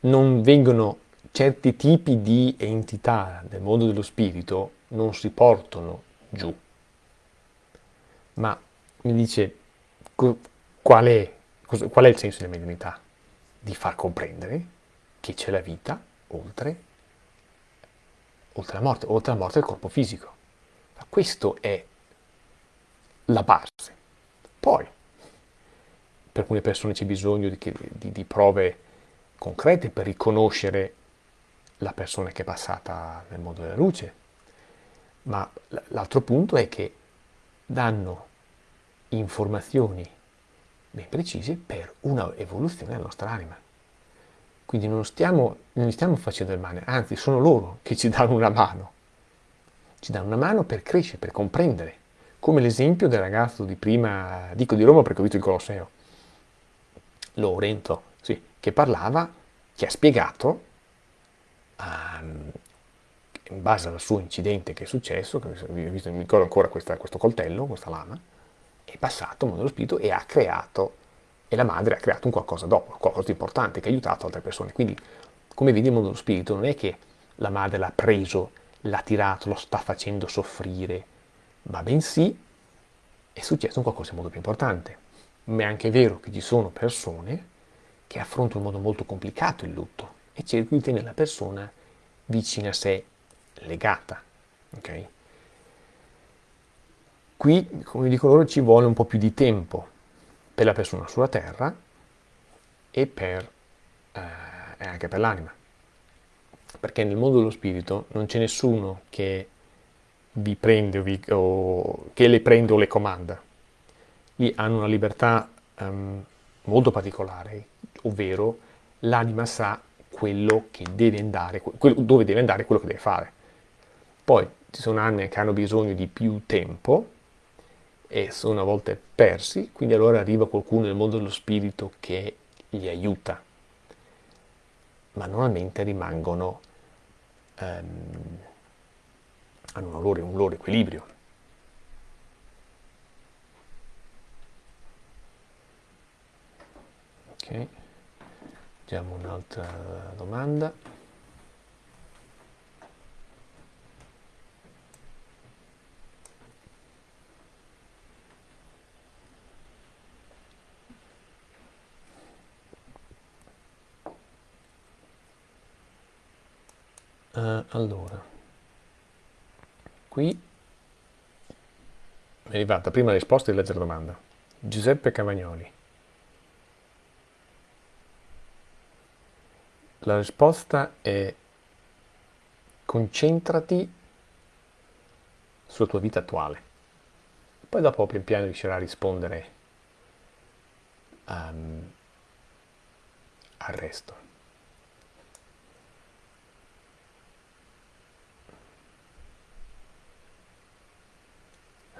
Speaker 1: non vengono certi tipi di entità del mondo dello spirito, non si portano giù. Ma mi dice, qual è, qual è il senso della medianità? Di far comprendere che c'è la vita oltre oltre la morte, oltre la morte del corpo fisico. Ma questo è la base. Poi, per alcune persone c'è bisogno di, di, di prove concrete per riconoscere la persona che è passata nel mondo della luce, ma l'altro punto è che danno informazioni ben precise per una evoluzione della nostra anima. Quindi non stiamo, non stiamo facendo del male, anzi sono loro che ci danno una mano. Ci danno una mano per crescere, per comprendere. Come l'esempio del ragazzo di prima, dico di Roma perché ho visto il Colosseo, Lorento, sì, che parlava, che ha spiegato, um, in base al suo incidente che è successo, che mi ricordo ancora questa, questo coltello, questa lama, è passato al mondo dello spirito e ha creato e la madre ha creato un qualcosa dopo, qualcosa di importante che ha aiutato altre persone. Quindi, come vedi il mondo dello spirito, non è che la madre l'ha preso, l'ha tirato, lo sta facendo soffrire, ma bensì è successo un qualcosa di molto più importante. Ma è anche vero che ci sono persone che affrontano in modo molto complicato il lutto e cercano di tenere la persona vicina a sé, legata. Okay? Qui, come dico loro, ci vuole un po' più di tempo per la persona sulla terra e, per, eh, anche per l'anima. Perché nel mondo dello spirito non c'è nessuno che vi prende o, vi, o, che le prende o le comanda. Lì hanno una libertà um, molto particolare, ovvero l'anima sa quello che deve andare, quello, dove deve andare, quello che deve fare. Poi ci sono anime che hanno bisogno di più tempo e sono a volte persi, quindi allora arriva qualcuno nel mondo dello spirito che li aiuta, ma normalmente rimangono, ehm, hanno un loro, un loro equilibrio. Ok, vediamo un'altra domanda. Uh, allora, qui è arrivata prima la risposta di leggere la domanda. Giuseppe Cavagnoli. La risposta è concentrati sulla tua vita attuale, poi dopo pian piano riuscirà a rispondere um, al resto.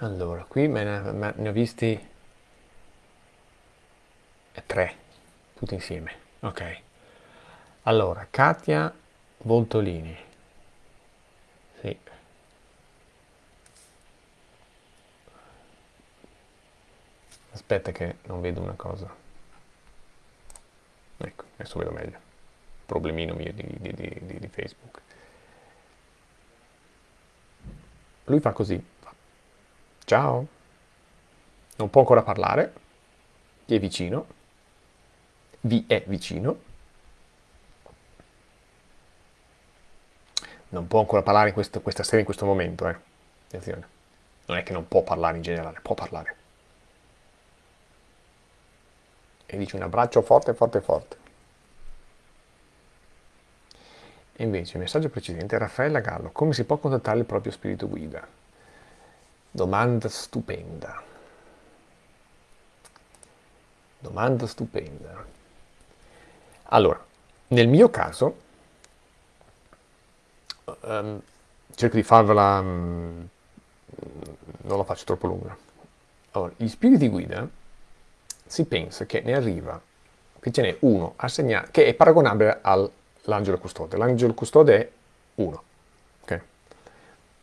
Speaker 1: Allora, qui me ne, ne ho visti tre, tutti insieme. Ok. Allora, Katia Voltolini. Sì. Aspetta che non vedo una cosa. Ecco, adesso vedo meglio. Problemino mio di, di, di, di Facebook. Lui fa così. Ciao. Non può ancora parlare. Ti è vicino. Vi è vicino. Non può ancora parlare in questo, questa sera, in questo momento, eh. Attenzione. Non è che non può parlare in generale, può parlare. E dice un abbraccio forte, forte, forte. E invece, il messaggio precedente, Raffaella Gallo, come si può contattare il proprio spirito guida? Domanda stupenda. Domanda stupenda. Allora, nel mio caso, um, cerco di farvela, um, non la faccio troppo lunga. Allora, gli spiriti guida si pensa che ne arriva, che ce n'è uno assegnato, che è paragonabile all'angelo custode. L'angelo custode è uno. Okay?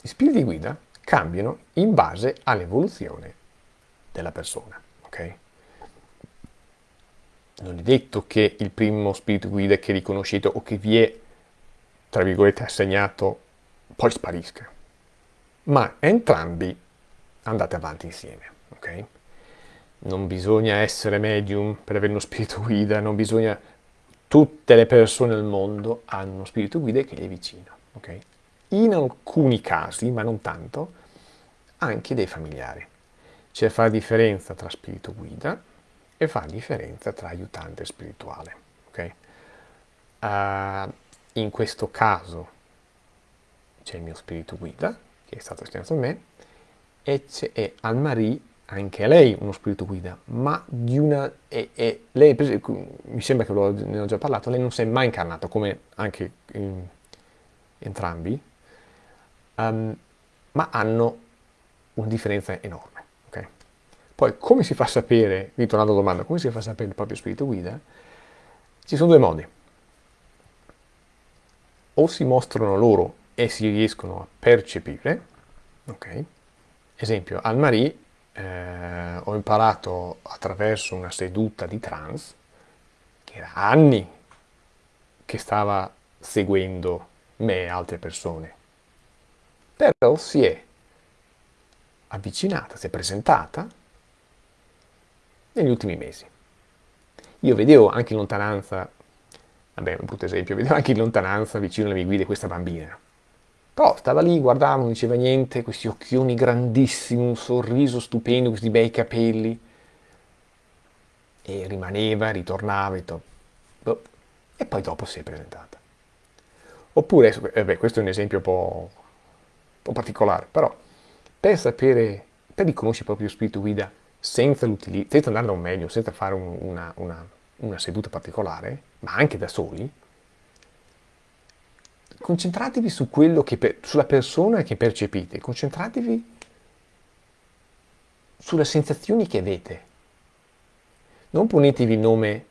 Speaker 1: Gli spiriti guida cambiano in base all'evoluzione della persona. Okay? Non è detto che il primo spirito guida che riconoscete o che vi è, tra virgolette, assegnato, poi sparisca. Ma entrambi andate avanti insieme. Okay? non bisogna essere medium per avere uno spirito guida, non bisogna... Tutte le persone del mondo hanno uno spirito guida che gli è vicino, ok? In alcuni casi, ma non tanto, anche dei familiari. C'è fa differenza tra spirito guida e fa differenza tra aiutante spirituale, ok? Uh, in questo caso c'è il mio spirito guida, che è stato assegnato a me, e c'è Anne-Marie anche lei uno spirito guida, ma di una... E, e lei, mi sembra che ne ho già parlato, lei non si è mai incarnata, come anche in, entrambi, um, ma hanno una differenza enorme. Okay? Poi, come si fa a sapere, ritornando alla domanda, come si fa a sapere il proprio spirito guida? Ci sono due modi. O si mostrano loro e si riescono a percepire, ok? Esempio, Anne-Marie eh, ho imparato attraverso una seduta di trance, che era anni che stava seguendo me e altre persone, però si è avvicinata, si è presentata negli ultimi mesi. Io vedevo anche in lontananza, vabbè un brutto esempio, vedevo anche in lontananza vicino alle mie guide questa bambina, però stava lì, guardava, non diceva niente, questi occhioni grandissimi, un sorriso stupendo, questi bei capelli. E rimaneva, ritornava e, boh. e poi dopo si è presentata. Oppure, eh beh, questo è un esempio un po', un po particolare, però per sapere, per riconoscere il proprio spirito guida senza, senza andare da un meglio, senza fare un, una, una, una seduta particolare, ma anche da soli, concentratevi su quello che per, sulla persona che percepite, concentratevi sulle sensazioni che avete. Non ponetevi il nome,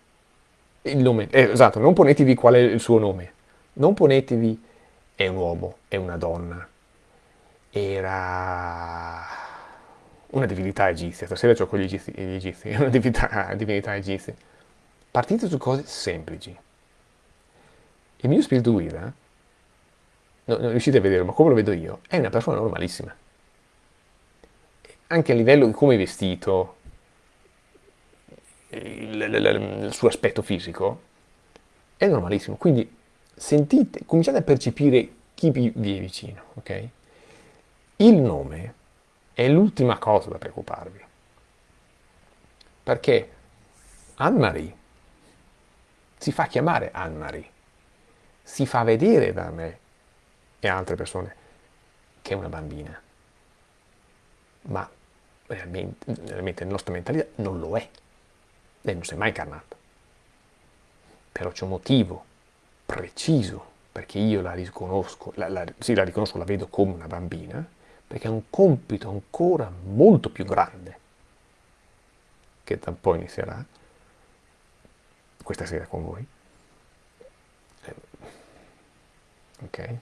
Speaker 1: il nome eh, esatto, non ponetevi qual è il suo nome, non ponetevi è un uomo, è una donna, era una divinità egizia, stasera gioco gli egizi, gli egizi una divinità, divinità egizia. Partite su cose semplici. Il mio spirito guida non riuscite a vederlo, ma come lo vedo io, è una persona normalissima. Anche a livello di come è vestito, il, il, il, suo aspetto fisico, è normalissimo. Quindi sentite, cominciate a percepire chi vi è vicino, ok? Il nome è l'ultima cosa da preoccuparvi. Perché Anne-Marie si fa chiamare Anne-Marie, si fa vedere da me e altre persone che è una bambina. Ma realmente, realmente nella nostra mentalità non lo è. Lei non si è mai incarnata. Però c'è un motivo preciso perché io la riconosco, la, la, sì la riconosco, la vedo come una bambina, perché ha un compito ancora molto più grande, che da un po' inizierà, questa sera con voi. Eh, ok?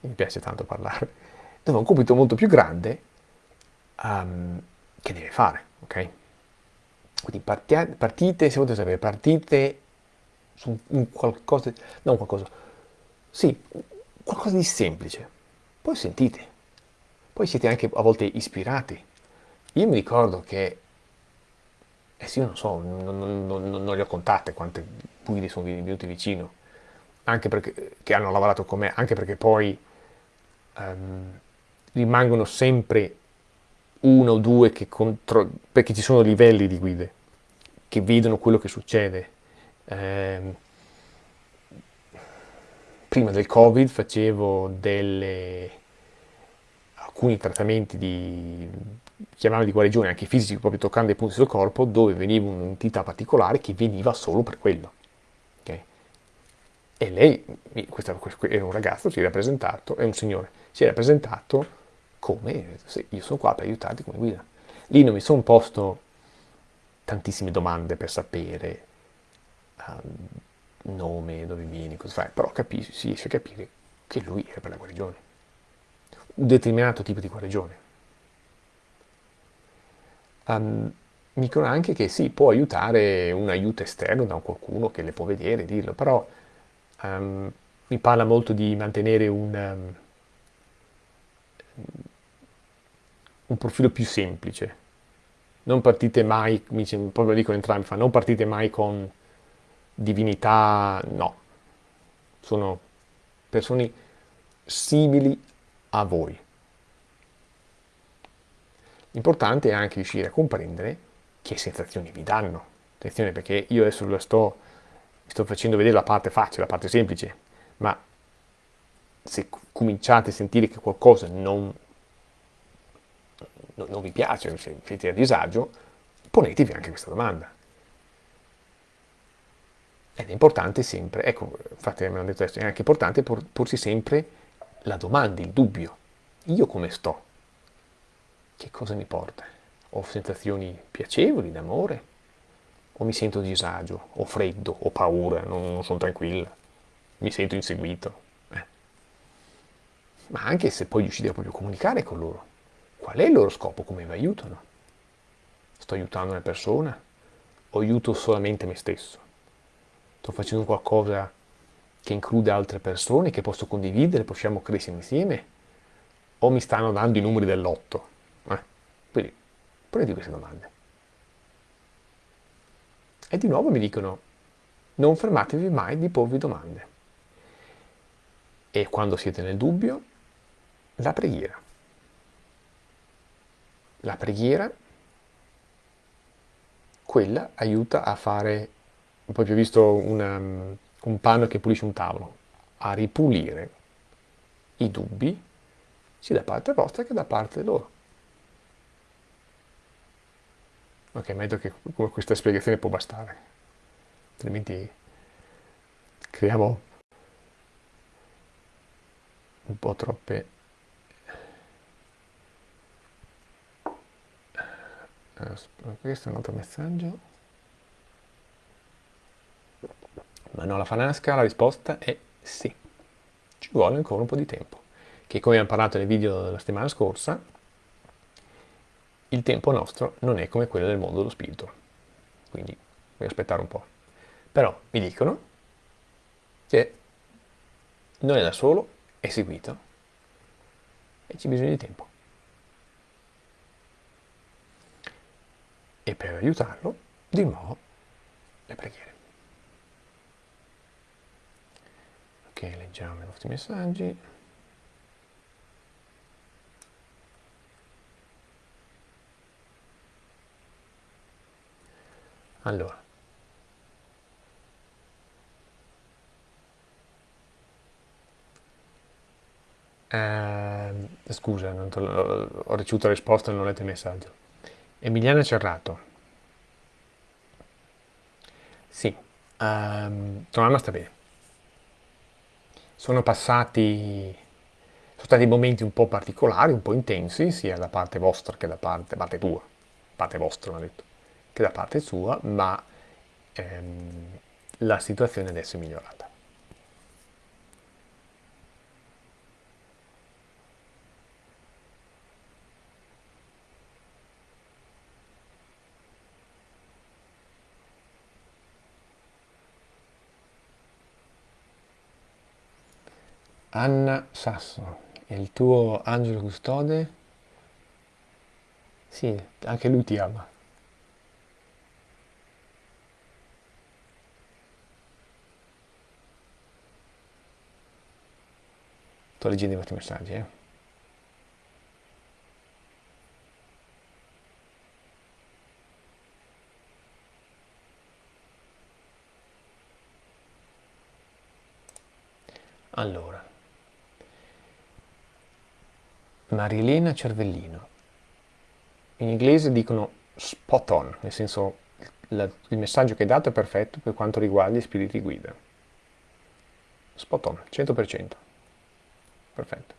Speaker 1: Mi piace tanto parlare. Dove ha un compito molto più grande um, che deve fare, ok? Quindi partia, partite, se volete sapere, partite su un qualcosa, non qualcosa, sì, qualcosa di semplice. Poi sentite, poi siete anche a volte ispirati. Io mi ricordo che, eh sì, io non so, non, non, non, non le ho contate quante guide sono venuti vicino, anche perché che hanno lavorato con me, anche perché poi um, rimangono sempre uno o due che contro, perché ci sono livelli di guide che vedono quello che succede. Um, prima del covid facevo delle, alcuni trattamenti di, chiamavano di guarigione anche fisici, proprio toccando i punti sul corpo, dove veniva un'entità particolare che veniva solo per quello. Okay? E lei, questo era un ragazzo, si era presentato, è un signore, si era presentato come, io sono qua per aiutarti come guida. Lì non mi sono posto tantissime domande per sapere um, nome, dove vieni, cosa fai, però capisci, si riesce a capire che lui era per la guarigione, un determinato tipo di guarigione. Um, mi dicono anche che sì, può aiutare un aiuto esterno da qualcuno che le può vedere, dirlo, però um, mi parla molto di mantenere un, um, un profilo più semplice. Non partite mai, mi, proprio dicono entrambi, non partite mai con divinità no, sono persone simili a voi. L'importante è anche riuscire a comprendere che sensazioni vi danno. Attenzione perché io adesso lo sto, sto facendo vedere la parte facile, la parte semplice, ma se cominciate a sentire che qualcosa non, non, non vi piace, se siete a disagio, ponetevi anche questa domanda. Ed è importante sempre, ecco, infatti me l'hanno detto adesso, è anche importante por, porsi sempre la domanda, il dubbio. Io come sto? Che cosa mi porta? Ho sensazioni piacevoli d'amore? O mi sento disagio? O freddo? O paura? Non, non sono tranquilla? Mi sento inseguito? Eh. Ma anche se poi riuscite a proprio comunicare con loro, qual è il loro scopo? Come vi aiutano? Sto aiutando una persona? O aiuto solamente me stesso? sto facendo qualcosa che include altre persone, che posso condividere, possiamo crescere insieme, o mi stanno dando i numeri dell'otto? Eh? Quindi, ponete queste domande. E di nuovo mi dicono, non fermatevi mai di porvi domande. E quando siete nel dubbio, la preghiera. La preghiera, quella aiuta a fare poi vi ho visto una, un panno che pulisce un tavolo, a ripulire i dubbi sia da parte vostra che da parte loro. Ok, meglio che questa spiegazione può bastare, altrimenti creiamo un po' troppe... Uh, questo è un altro messaggio. Ma no, la Fanasca la risposta è sì. Ci vuole ancora un po' di tempo. Che come abbiamo parlato nel video della settimana scorsa, il tempo nostro non è come quello del mondo dello spirito. Quindi devi aspettare un po'. Però mi dicono che non è da solo, è seguito e c'è bisogno di tempo. E per aiutarlo, di nuovo, le preghiere. Ok, leggiamo i vostri messaggi. Allora. Eh, Scusa, ho ricevuto la risposta e non ho letto il messaggio. Emiliana Cerrato. Sì, ehm, tua mamma sta bene. Sono passati, sono stati momenti un po' particolari, un po' intensi, sia da parte vostra che da parte, parte tua, parte vostra, mi detto, che da parte sua, ma ehm, la situazione adesso è migliorata. Anna Sasso, il tuo angelo custode? Sì, anche lui ti ama. Sto leggendo i vostri messaggi, eh. Allora, Marilena Cervellino. In inglese dicono spot on, nel senso la- il messaggio che hai dato è perfetto per quanto riguarda gli spiriti guida. Spot on, 100%. Perfetto.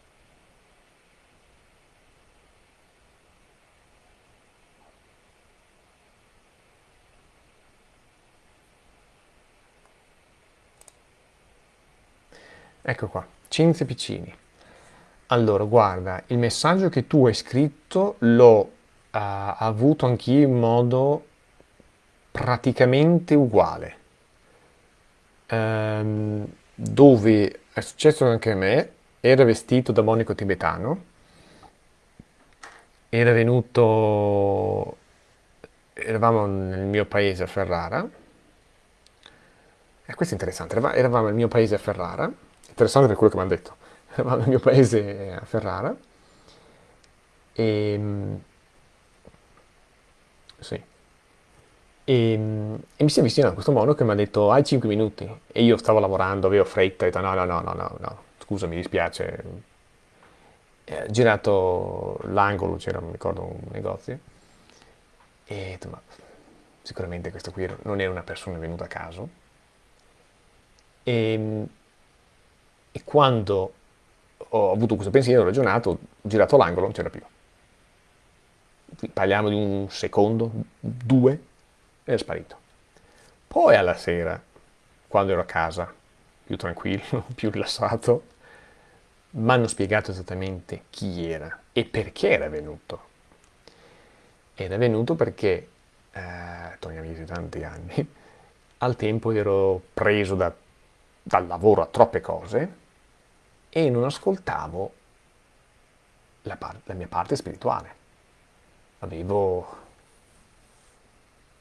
Speaker 1: Ecco qua, Cinzia Piccini. Allora, guarda, il messaggio che tu hai scritto l'ho ah, avuto anch'io in modo praticamente uguale. Ehm, dove è successo anche a me, era vestito da monaco tibetano, era venuto, eravamo nel mio paese a Ferrara, e questo è interessante, erava- eravamo nel mio paese a Ferrara, interessante per quello che mi hanno detto, eravamo nel mio paese a Ferrara, e sì, E, e mi si è avvicinato questo mono che mi ha detto hai 5 minuti e io stavo lavorando, avevo fretta, ho detto no, no, no, no, no, no, scusa, mi dispiace. E girato l'angolo, c'era, mi ricordo, un negozio e ma sicuramente questo qui non era una persona venuta a caso. E, e quando ho avuto questo pensiero, ho ragionato, ho girato l'angolo, non c'era più. Parliamo di un secondo, due, ed è sparito. Poi alla sera, quando ero a casa, più tranquillo, più rilassato, mi hanno spiegato esattamente chi era e perché era venuto. Era venuto perché, eh, torniamo di tanti anni, al tempo ero preso da- dal lavoro a troppe cose e non ascoltavo la, la mia parte spirituale. Avevo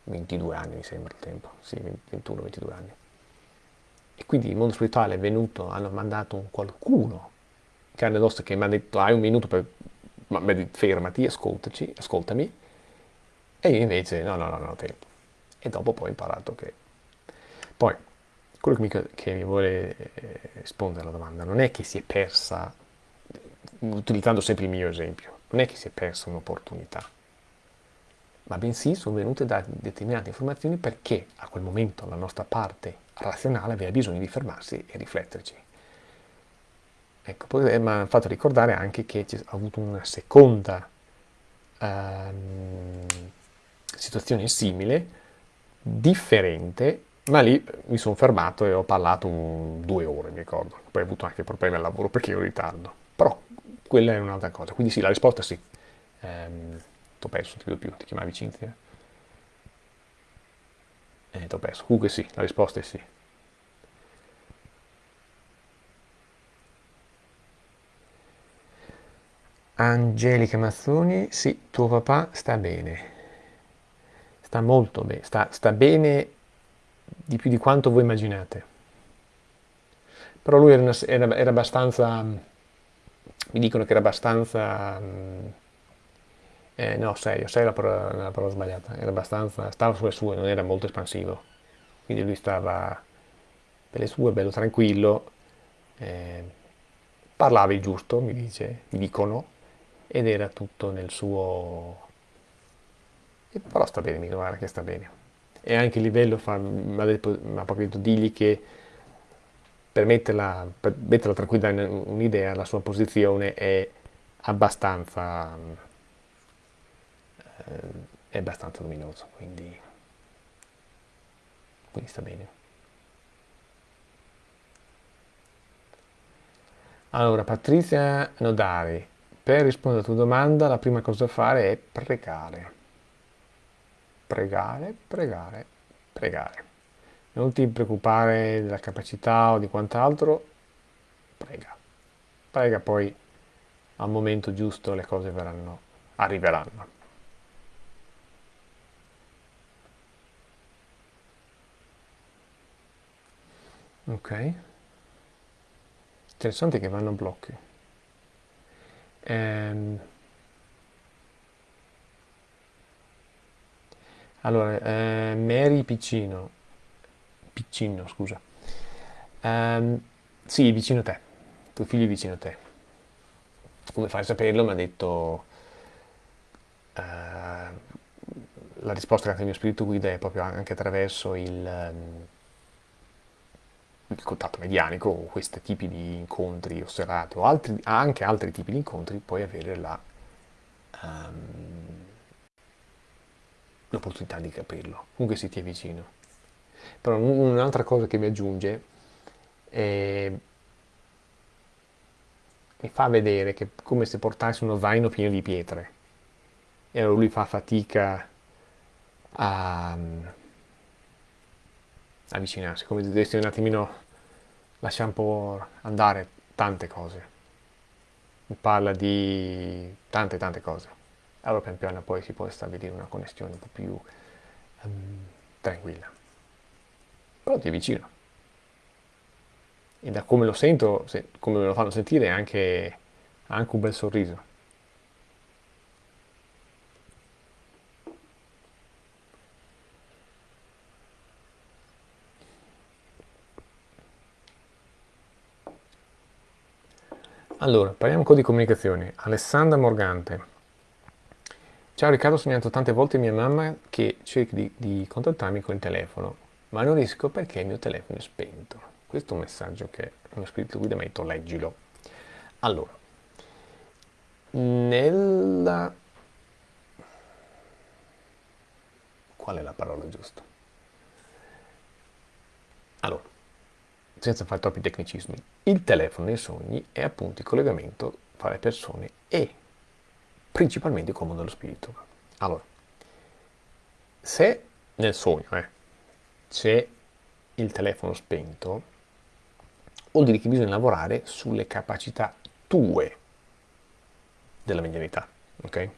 Speaker 1: 22 anni, mi sembra il tempo, sì, 21-22 anni. E quindi il mondo spirituale è venuto, hanno mandato un qualcuno, carne ed ossa, che mi ha detto hai un minuto per... Fermati, ascoltaci, ascoltami. E io invece no, no, no, non ho tempo. E dopo poi ho imparato che... Poi, quello che mi, che mi vuole eh, rispondere alla domanda non è che si è persa, utilizzando sempre il mio esempio, non è che si è persa un'opportunità, ma bensì sono venute da determinate informazioni perché a quel momento la nostra parte razionale aveva bisogno di fermarsi e rifletterci. Ecco, poi eh, mi ha fatto ricordare anche che c'è avuto una seconda ehm, situazione simile, differente, ma lì mi sono fermato e ho parlato un- due ore, mi ricordo. Poi ho avuto anche problemi al lavoro perché ero in ritardo. Però quella è un'altra cosa. Quindi sì, la risposta è sì. Ehm, t'ho perso, ti vedo più, ti chiamavi Cinzia? Eh, t'ho perso. Comunque sì, la risposta è sì. Angelica Mazzoni, sì, tuo papà sta bene. Sta molto bene, sta, sta bene di più di quanto voi immaginate. Però lui era, una- era- era abbastanza, mi dicono che era abbastanza, mm, eh, no, serio, sei la parola, la parola sbagliata, era abbastanza, stava sulle sue, non era molto espansivo. Quindi lui stava per le sue, bello tranquillo, eh, parlava il giusto, mi dice, mi dicono, ed era tutto nel suo... Però sta bene, mi guarda che sta bene. E anche il livello fa, mi ha proprio detto digli che per metterla, per metterla tranquilla in un'idea, la sua posizione è abbastanza, eh, è abbastanza luminosa, quindi, quindi sta bene. Allora, Patrizia Nodari, per rispondere alla tua domanda, la prima cosa da fare è pregare. Pregare, pregare, pregare. Non ti preoccupare della capacità o di quant'altro, prega. Prega poi al momento giusto le cose verranno, arriveranno. Ok. Interessante che vanno a blocchi. Ehm. Allora, eh, Mary Piccino, Piccino, scusa. Um, sì, vicino a te, tuo figlio è vicino a te. Come fai a saperlo? Mi ha detto... Uh, la risposta che il mio spirito guida è proprio anche attraverso il, um, il contatto medianico questi tipi di incontri osservati o altri, anche altri tipi di incontri puoi avere la, um, l'opportunità di capirlo, comunque se ti è vicino. Però un'altra cosa che mi aggiunge è mi fa vedere che è come se portassi uno zaino pieno di pietre e allora lui fa fatica a avvicinarsi, come se dovessi un attimino lasciare un po' andare tante cose. Parla di tante tante cose. Allora pian piano poi si può stabilire una connessione un po' più um, tranquilla però ti è vicino. E da come lo sento, se, come me lo fanno sentire, anche, anche un bel sorriso. Allora, parliamo un po' di comunicazione. Alessandra Morgante. Ciao Riccardo, ho sognato tante volte mia mamma che cerchi di, di contattarmi con il telefono ma non riesco perché il mio telefono è spento. Questo è un messaggio che il mio spirito guida mi ha detto leggilo. Allora, nella... Qual è la parola giusta? Allora, senza fare troppi tecnicismi, il telefono nei sogni è appunto il collegamento fra le persone e principalmente il mondo dello spirito. Allora, se nel sogno, eh, c'è il telefono spento, vuol dire che bisogna lavorare sulle capacità tue della medianità. Ok?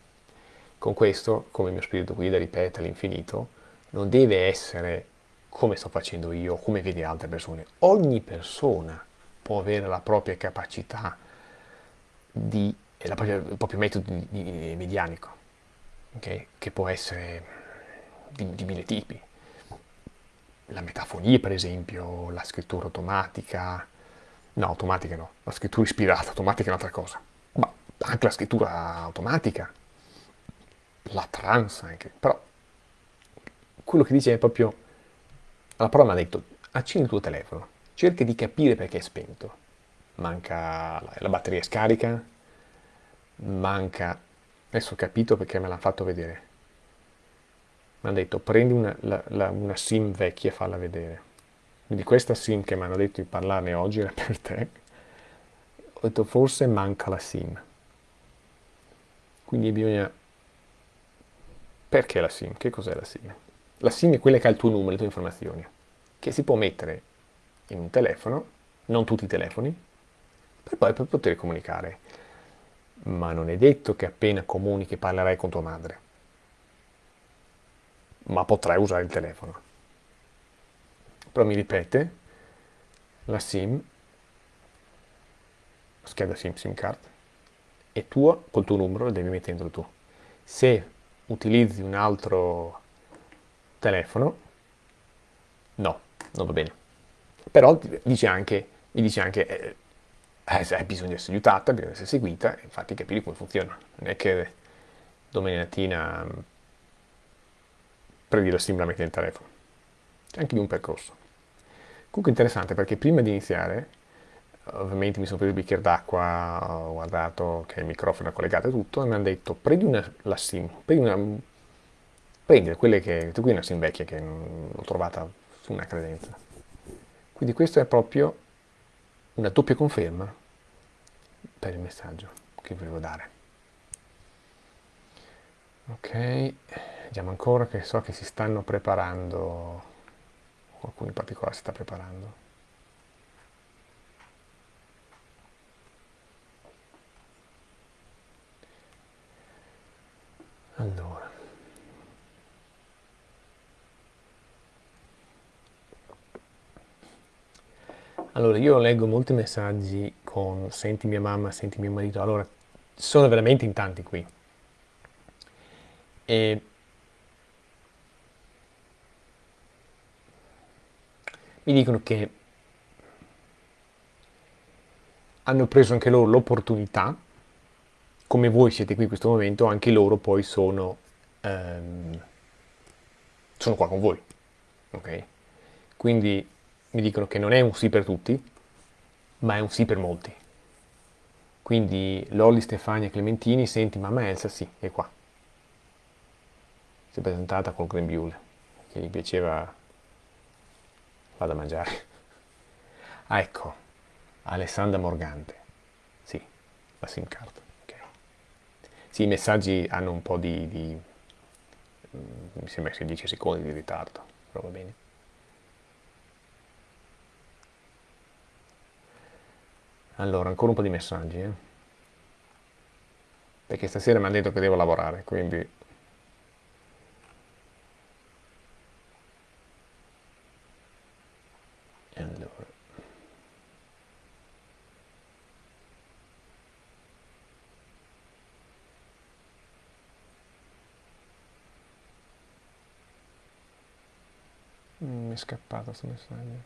Speaker 1: Con questo, come il mio spirito guida ripete all'infinito, non deve essere come sto facendo io, come vedi altre persone. Ogni persona può avere la propria capacità di, il proprio metodo di, di, medianico, okay? che può essere di, di mille tipi. La metafonia, per esempio, la scrittura automatica, no, automatica no, la scrittura ispirata, automatica è un'altra cosa, ma anche la scrittura automatica, la trans anche, però quello che dice è proprio, la parola mi ha detto, accendi il tuo telefono, cerca di capire perché è spento, manca la, la batteria scarica, manca, adesso ho capito perché me l'ha fatto vedere, mi hanno detto prendi una, la, la, una sim vecchia e falla vedere. Quindi questa sim che mi hanno detto di parlarne oggi era per te. Ho detto forse manca la sim. Quindi bisogna... Perché la sim? Che cos'è la sim? La sim è quella che ha il tuo numero, le tue informazioni, che si può mettere in un telefono, non tutti i telefoni, per poi per poter comunicare. Ma non è detto che appena comunichi parlerai con tua madre ma potrai usare il telefono. Però mi ripete, la SIM, scheda SIM, SIM card, è tua col tuo numero, la devi mettere dentro tu. Se utilizzi un altro telefono, no, non va bene. Però dice anche, mi dice anche, eh, hai bisogno di essere aiutata, bisogna essere seguita, infatti capire come funziona. Non è che domani mattina mm, prendi la SIM la metti nel telefono. C'è anche di un percorso. Comunque interessante perché prima di iniziare, ovviamente mi sono preso il bicchiere d'acqua, ho guardato che il microfono è collegato e tutto, e mi hanno detto prendi una, la SIM, prendi una, prendi quelle che, qui è una SIM vecchia che l'ho trovata su una credenza. Quindi questa è proprio una doppia conferma per il messaggio che volevo dare. Ok, vediamo ancora che so che si stanno preparando, qualcuno in particolare si sta preparando. Allora. Allora, io leggo molti messaggi con senti mia mamma, senti mio marito, allora sono veramente in tanti qui. E mi dicono che hanno preso anche loro l'opportunità, come voi siete qui in questo momento, anche loro poi sono, ehm, sono qua con voi. Ok? Quindi mi dicono che non è un sì per tutti, ma è un sì per molti. Quindi Lolli, Stefania, Clementini, senti mamma Elsa, sì, è qua. Si è presentata col grembiule, che gli piaceva vado a mangiare. Ah, ecco, Alessandra Morgante. Sì, la SIM card. Okay. Sì, i messaggi hanno un po' di, di mi sembra che 10 secondi di ritardo, però va bene. Allora, ancora un po' di messaggi, eh? Perché stasera mi hanno detto che devo lavorare, quindi... Allora... Mm, mi è scappato questo messaggio.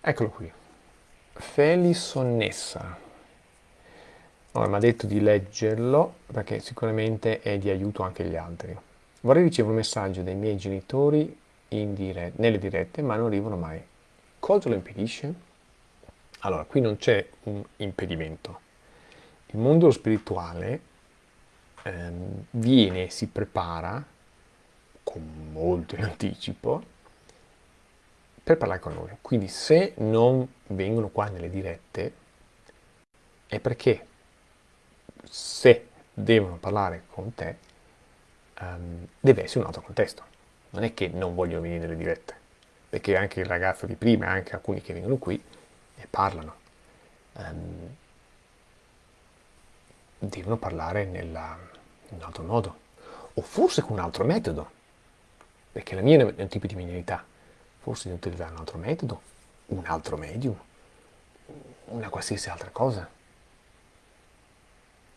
Speaker 1: Eccolo qui. Felisonnessa. Allora, mi ha detto di leggerlo perché sicuramente è di aiuto anche agli altri. Vorrei ricevere un messaggio dai miei genitori dire nelle dirette, ma non arrivano mai. Cosa lo impedisce? Allora, qui non c'è un impedimento. Il mondo spirituale ehm, viene, si prepara con molto in anticipo per parlare con noi. Quindi se non vengono qua nelle dirette è perché se devono parlare con te um, deve essere un altro contesto. Non è che non vogliono venire nelle dirette, perché anche il ragazzo di prima, anche alcuni che vengono qui e parlano. Um, devono parlare nella, in un altro modo, o forse con un altro metodo, perché la mia è un tipo di medianità forse di utilizzare un altro metodo, un altro medium, una qualsiasi altra cosa.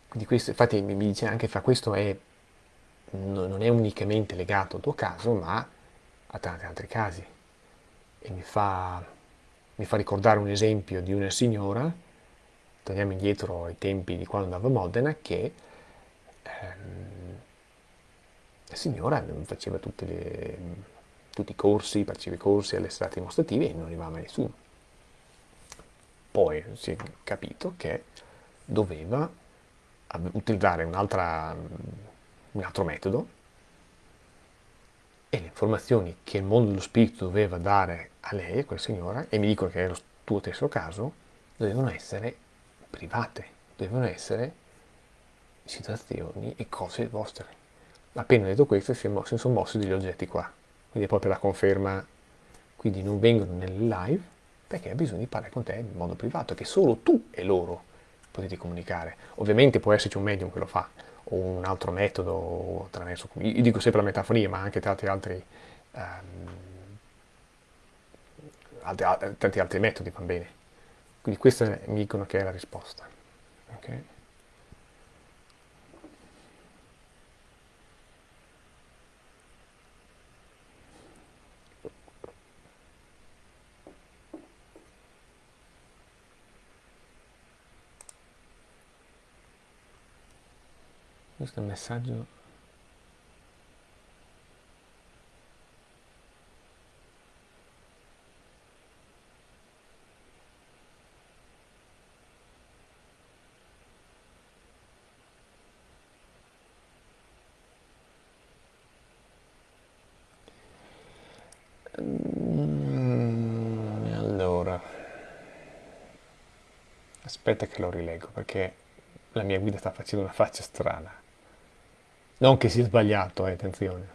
Speaker 1: Quindi questo, infatti mi dice anche che questo è, non è unicamente legato al tuo caso, ma a tanti altri casi. E mi fa, mi fa ricordare un esempio di una signora, torniamo indietro ai tempi di quando andavo a Modena, che ehm, la signora faceva tutte le tutti i corsi, partecipa ai corsi, alle strade dimostrative e non arrivava mai nessuno. Poi si è capito che doveva utilizzare un altro metodo e le informazioni che il mondo dello spirito doveva dare a lei, a quella signora, e mi dicono che è lo tuo stesso caso, dovevano essere private, dovevano essere situazioni e cose vostre. Appena detto questo si sono mossi degli oggetti qua quindi è proprio la conferma, quindi non vengono nelle live perché ha bisogno di parlare con te in modo privato, che solo tu e loro potete comunicare. Ovviamente può esserci un medium che lo fa, o un altro metodo attraverso, io dico sempre la metafonia, ma anche tanti altri, um, altri, tanti altri metodi van bene. Quindi questa mi dicono che è la risposta. Okay? Questo è un messaggio Mm, aspetta che lo rileggo perché la mia guida sta facendo una faccia strana. Non che sia sbagliato, eh, attenzione.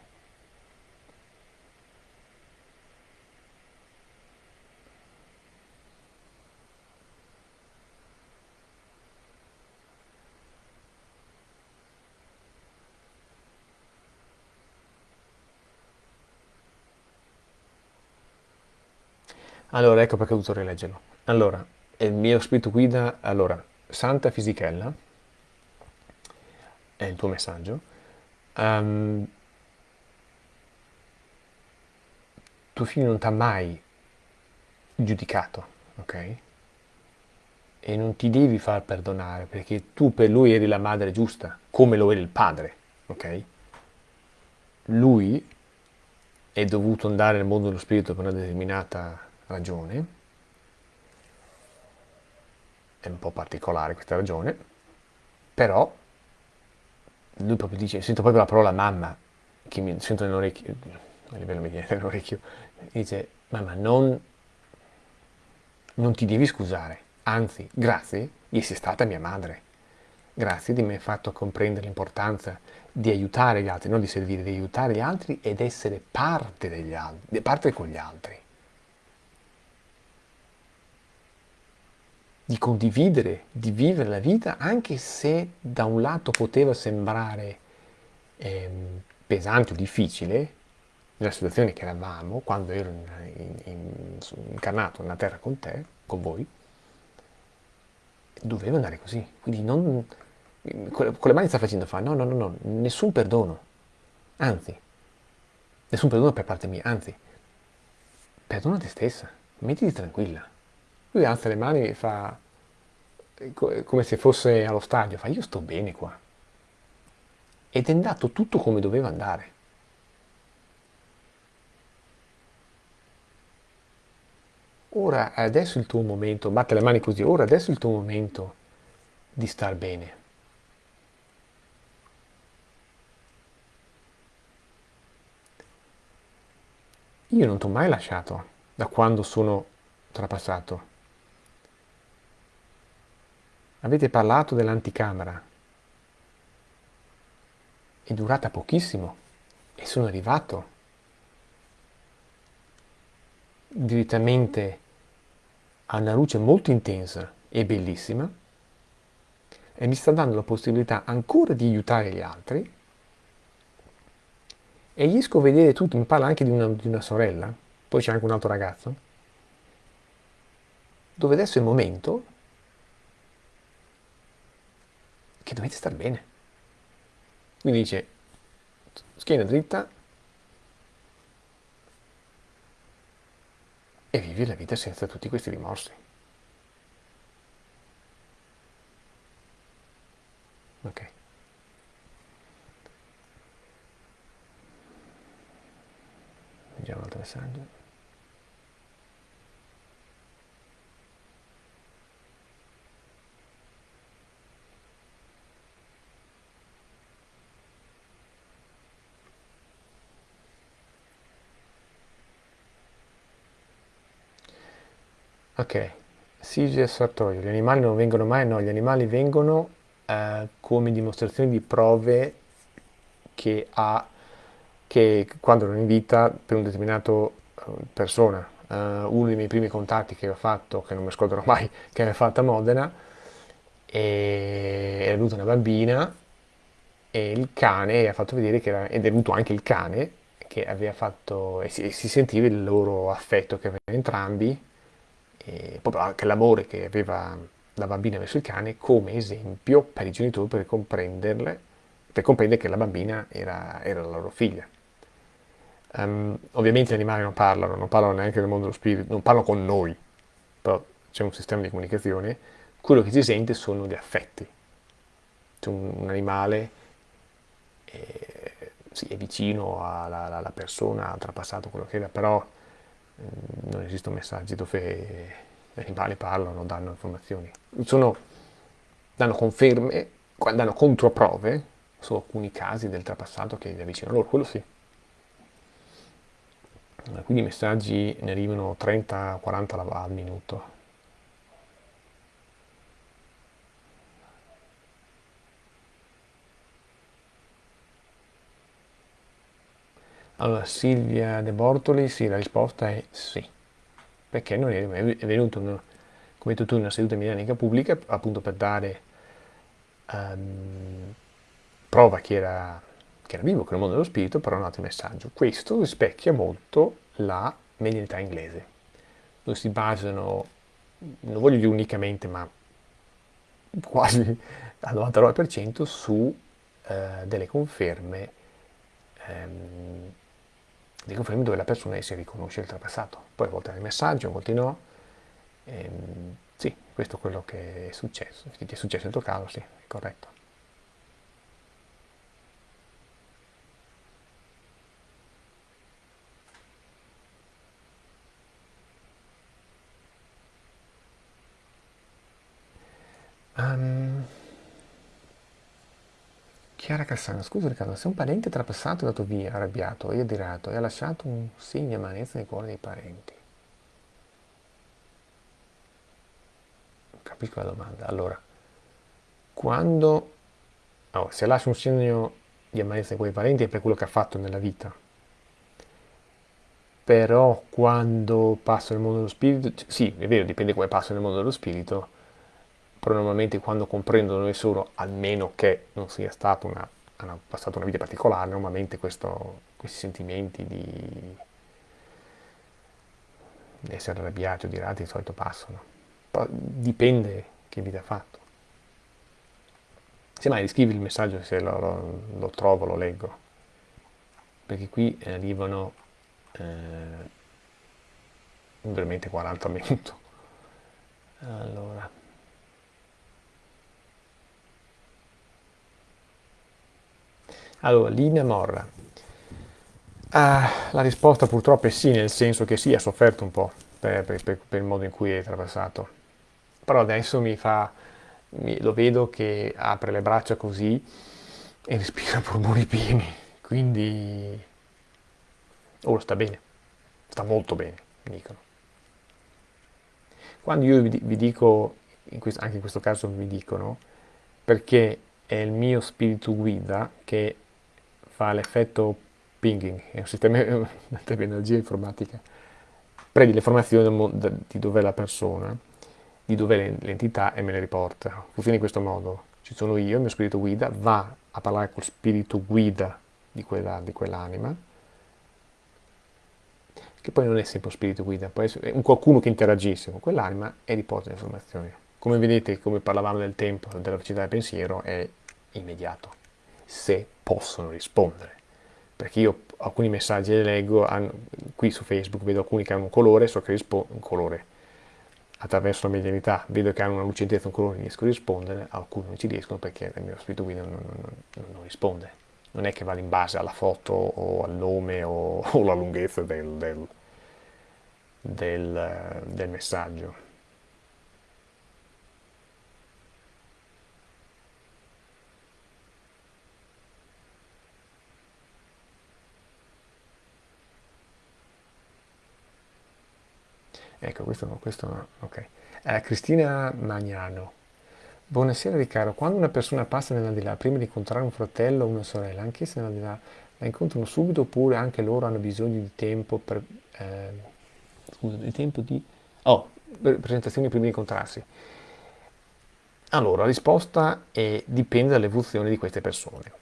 Speaker 1: Allora, ecco perché ho dovuto rileggerlo. Allora, il mio spirito guida, allora, Santa Fisichella, è il tuo messaggio, um, tuo figlio non ti ha mai giudicato, ok? E non ti devi far perdonare perché tu per lui eri la madre giusta, come lo eri il padre, ok? Lui è dovuto andare nel mondo dello spirito per una determinata ragione, è un po' particolare questa ragione, però lui proprio dice, sento proprio la parola mamma, che mi sento nell'orecchio, a livello viene nell'orecchio, dice, mamma non, non ti devi scusare, anzi, grazie di essere stata mia madre, grazie di aver fatto comprendere l'importanza di aiutare gli altri, non di servire, di aiutare gli altri ed essere parte degli altri, parte con gli altri. Di condividere, di vivere la vita, anche se da un lato poteva sembrare ehm, pesante o difficile, nella situazione che eravamo, quando ero in, in, incarnato nella terra con te, con voi, doveva andare così. Quindi non, con le mani sta facendo fare, no, no, no, no, nessun perdono, anzi, nessun perdono per parte mia, anzi, perdona te stessa, mettiti tranquilla. Lui alza le mani e fa come se fosse allo stadio, fa io sto bene qua. Ed è andato tutto come doveva andare. Ora adesso è il tuo momento, batte le mani così, ora adesso è il tuo momento di star bene. Io non ti ho mai lasciato da quando sono trapassato. Avete parlato dell'anticamera. È durata pochissimo e sono arrivato direttamente a una luce molto intensa e bellissima e mi sta dando la possibilità ancora di aiutare gli altri e riesco a vedere tutto, mi parla anche di una, di una sorella, poi c'è anche un altro ragazzo, dove adesso è il momento che dovete star bene. Quindi dice, schiena dritta e vivi la vita senza tutti questi rimorsi. Ok. Vediamo un altro messaggio. Ok, Sigi e Sartorio, gli animali non vengono mai? No, gli animali vengono eh, come dimostrazione di prove che ha, che quando erano in vita per un determinato uh, persona. Uh, uno dei miei primi contatti che aveva fatto, che non mi scorderò mai, che aveva fatto a Modena, e era venuta una bambina e il cane ha fatto vedere che era, ed è venuto anche il cane che aveva fatto, e si, e si sentiva il loro affetto che avevano entrambi, proprio anche l'amore che aveva la bambina verso il cane come esempio per i genitori per comprenderle, per comprendere che la bambina era, era la loro figlia. Um, ovviamente gli animali non parlano, non parlano neanche del mondo dello spirito, non parlano con noi, però c'è un sistema di comunicazione, quello che si sente sono gli affetti. C'è un, un animale eh, sì, è vicino alla, alla, persona, ha trapassato quello che era, però non esistono messaggi dove gli animali parlano, danno informazioni. Sono, danno conferme, danno controprove su alcuni casi del trapassato che è vicino a loro, quello sì. Quindi i messaggi ne arrivano 30-40 al minuto. Allora, Silvia De Bortoli, sì, la risposta è sì, perché non è, è venuto, come hai detto tu, in una seduta medianica pubblica, appunto per dare um, prova che era, che era vivo, che era il mondo dello spirito, però un altro messaggio. Questo rispecchia molto la medianità inglese, dove si basano, non voglio dire unicamente, ma quasi al 99% su eh, delle conferme ehm, dei confermi dove la persona si riconosce il trapassato. Poi a volte nel messaggio, a volte no. Ehm, sì, questo è quello che è successo. Se ti è successo nel tuo caso, sì, è corretto. Um, Chiara Cassano, scusa Riccardo, se un parente trapassato è andato via, arrabbiato e adirato e ha lasciato un segno di amarezza nei cuori dei parenti. Capisco la domanda. Allora, quando oh, se lascia un segno di amarezza nei cuori dei parenti è per quello che ha fatto nella vita. Però quando passa nel mondo dello spirito, sì, è vero, dipende come passa nel mondo dello spirito, però normalmente quando comprendono sono, almeno che non sia stato una, hanno passato una vita particolare, normalmente questo, questi sentimenti di, essere arrabbiati o di rati di solito passano. Poi dipende che vita ha fatto. Se mai scrivi il messaggio se lo, lo, lo trovo, lo leggo. Perché qui arrivano eh, veramente 40 minuti. Allora. Allora, linea Morra. Ah, la risposta purtroppo è sì, nel senso che sì, ha sofferto un po' per, per, per, il modo in cui è attraversato. Però adesso mi fa, mi, lo vedo che apre le braccia così e respira polmoni pieni. Quindi, oh, sta bene, sta molto bene, mi dicono. Quando io vi, vi dico, in questo, anche in questo caso mi dicono, perché è il mio spirito guida che fa l'effetto pinging, è un sistema di energia informatica, prendi le informazioni di dove è la persona, di dove è l'entità e me le riporta. Funziona in questo modo. Ci sono io, il mio spirito guida, va a parlare col spirito guida di, quella, di quell'anima, che poi non è sempre un spirito guida, può essere un qualcuno che interagisce con quell'anima e riporta le informazioni. Come vedete, come parlavamo del tempo, della velocità del pensiero, è immediato se possono rispondere. Perché io alcuni messaggi li leggo, qui su Facebook vedo alcuni che hanno un colore, so che rispondo un colore attraverso la medianità, vedo che hanno una lucentezza, un colore, riesco a rispondere, alcuni non ci riescono perché il mio spirito guida non, non, non, non risponde. Non è che vada in base alla foto o al nome o, o alla lunghezza del, del, del, del messaggio. Ecco, questo questo ok. Eh, Cristina Magnano. Buonasera Riccardo, quando una persona passa nell'aldilà, prima di incontrare un fratello o una sorella, anch'essa nell'aldilà, la incontrano subito oppure anche loro hanno bisogno di tempo per... Eh, scusa, di tempo di... Oh, presentazioni prima di incontrarsi. Allora, la risposta è, dipende dall'evoluzione di queste persone.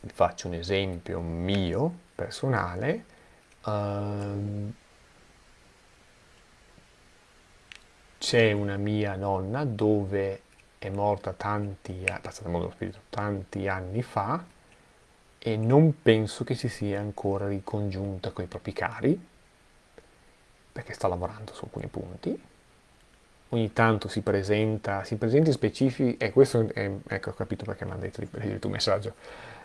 Speaker 1: Vi faccio un esempio mio, personale. Uh, c'è una mia nonna dove è morta tanti, è passata mondo spirito tanti anni fa e non penso che si sia ancora ricongiunta con i propri cari perché sta lavorando su alcuni punti. Ogni tanto si presenta, si presenta in specifici, e questo è, ecco ho capito perché mi hanno detto il tuo messaggio,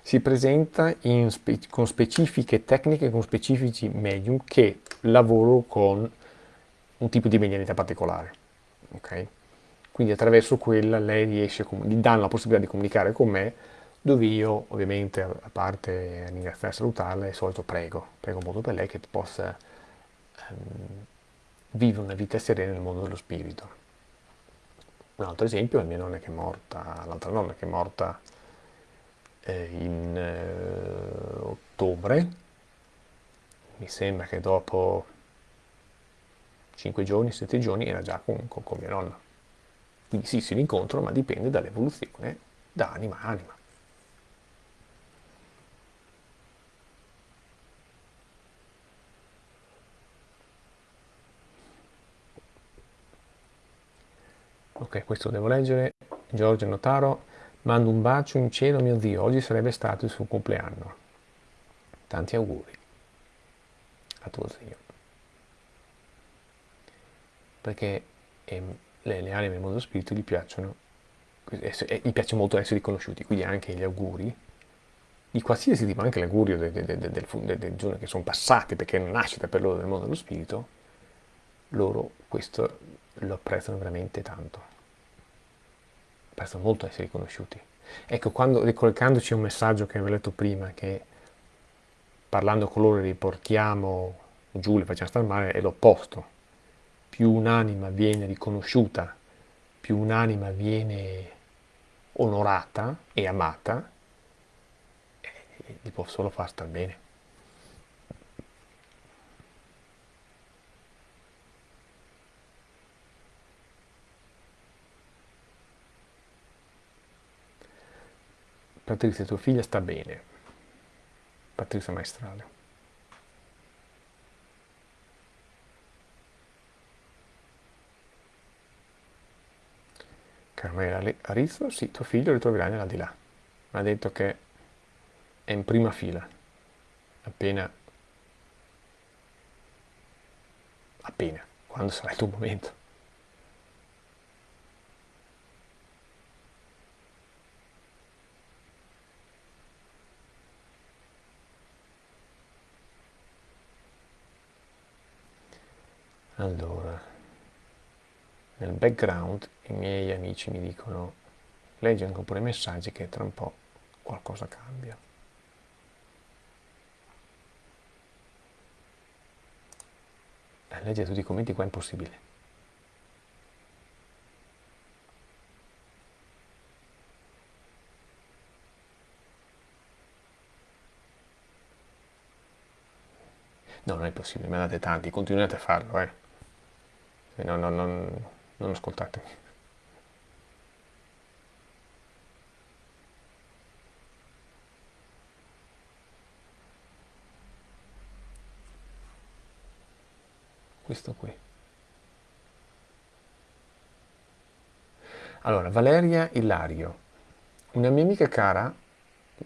Speaker 1: si presenta spe, con specifiche tecniche, con specifici medium che lavorano con un tipo di medianità particolare, ok? Quindi attraverso quella lei riesce, gli danno la possibilità di comunicare con me, dove io ovviamente, a parte ringraziare e salutarla, di solito prego, prego molto per lei che possa ehm, vivere una vita serena nel mondo dello spirito. Un altro esempio è mia nonna che è morta, l'altra nonna che è morta eh, in eh, ottobre, mi sembra che dopo 5 giorni, 7 giorni era già con, con, con mia nonna. Quindi sì, si rincontrano, ma dipende dall'evoluzione da anima a anima. Ok, questo devo leggere. Giorgio Notaro, mando un bacio in cielo mio zio, oggi sarebbe stato il suo compleanno. Tanti auguri a tuo zio. Perché ehm, le, le, anime del mondo spirito gli piacciono, eh, gli piace molto essere riconosciuti, quindi anche gli auguri di qualsiasi tipo, anche l'augurio del, del, del, del, giorno che sono passati perché è una nascita per loro nel mondo dello spirito, loro questo lo apprezzano veramente tanto. Apprezzano molto essere riconosciuti. Ecco, quando, ricollegandoci a un messaggio che avevo letto prima, che parlando con loro riportiamo giù, le facciamo stare male, è l'opposto. Più un'anima viene riconosciuta, più un'anima viene onorata e amata, eh, gli può solo far star bene. Patrizia, tua figlia sta bene. Patrizia Maestrale. Carmela Arizzo, sì, tuo figlio lo ritroverai nell'aldilà. Mi ha detto che è in prima fila. Appena... Appena, quando sarà il tuo momento. Allora, nel background i miei amici mi dicono leggi anche pure i messaggi che tra un po' qualcosa cambia. Leggere tutti i commenti qua è impossibile. No, non è possibile, me ne date tanti, continuate a farlo, eh no, no, non, non ascoltatemi. Questo qui. Allora, Valeria Ilario. Una mia amica cara,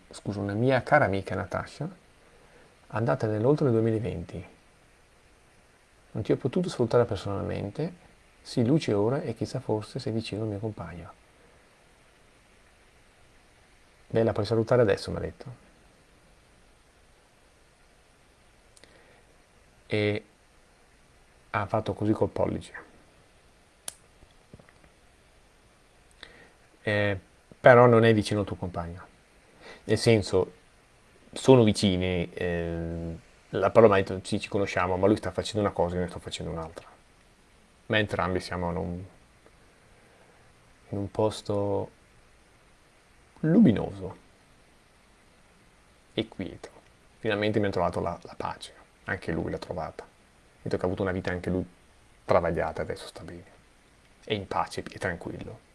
Speaker 1: scusa, una mia cara amica Natascia, andata nell'oltre 2020 non ti ho potuto salutare personalmente, sii luce ora e chissà forse sei vicino al mio compagno. Beh, la puoi salutare adesso, mi ha detto. E ha fatto così col pollice. Eh, però non è vicino al tuo compagno. Nel senso, sono vicini, eh, la parola ha detto ci conosciamo, ma lui sta facendo una cosa e io ne sto facendo un'altra. Ma entrambi siamo in un, in un posto luminoso e quieto. Finalmente mi ha trovato la, la pace, anche lui l'ha trovata. Vedo che ha avuto una vita anche lui travagliata, adesso sta bene. È in pace e tranquillo.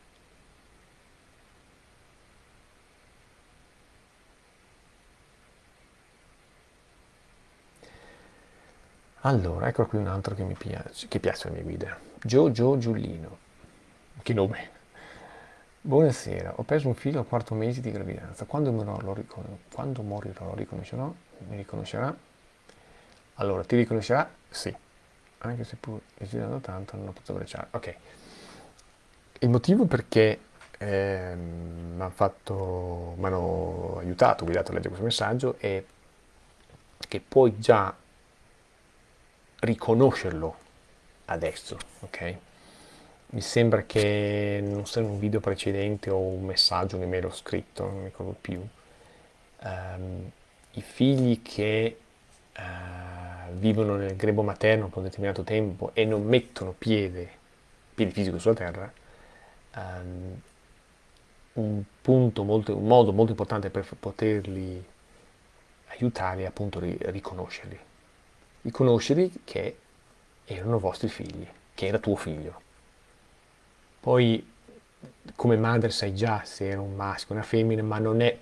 Speaker 1: Allora, ecco qui un altro che mi piace, che piace alle mie guide. Gio Giullino. Che nome. Buonasera, ho preso un figlio al quarto mese di gravidanza. Quando morirò lo, ricon- quando morirò, lo riconoscerò? Mi riconoscerà? Allora, ti riconoscerà? Sì. Anche se pur esitando tanto non ho potuto abbracciare. Ok. Il motivo perché eh, mi hanno aiutato, guidato a leggere questo messaggio è che puoi già riconoscerlo adesso, ok? Mi sembra che non sia un video precedente o un messaggio, un'email ho scritto, non mi ricordo più. Um, I figli che uh, vivono nel grebo materno per un determinato tempo e non mettono piede, piede fisico sulla terra, um, un molto, un modo molto importante per poterli aiutare è appunto riconoscerli. Riconoscerli che erano vostri figli, che era tuo figlio. Poi come madre sai già se era un maschio, una femmina, ma non è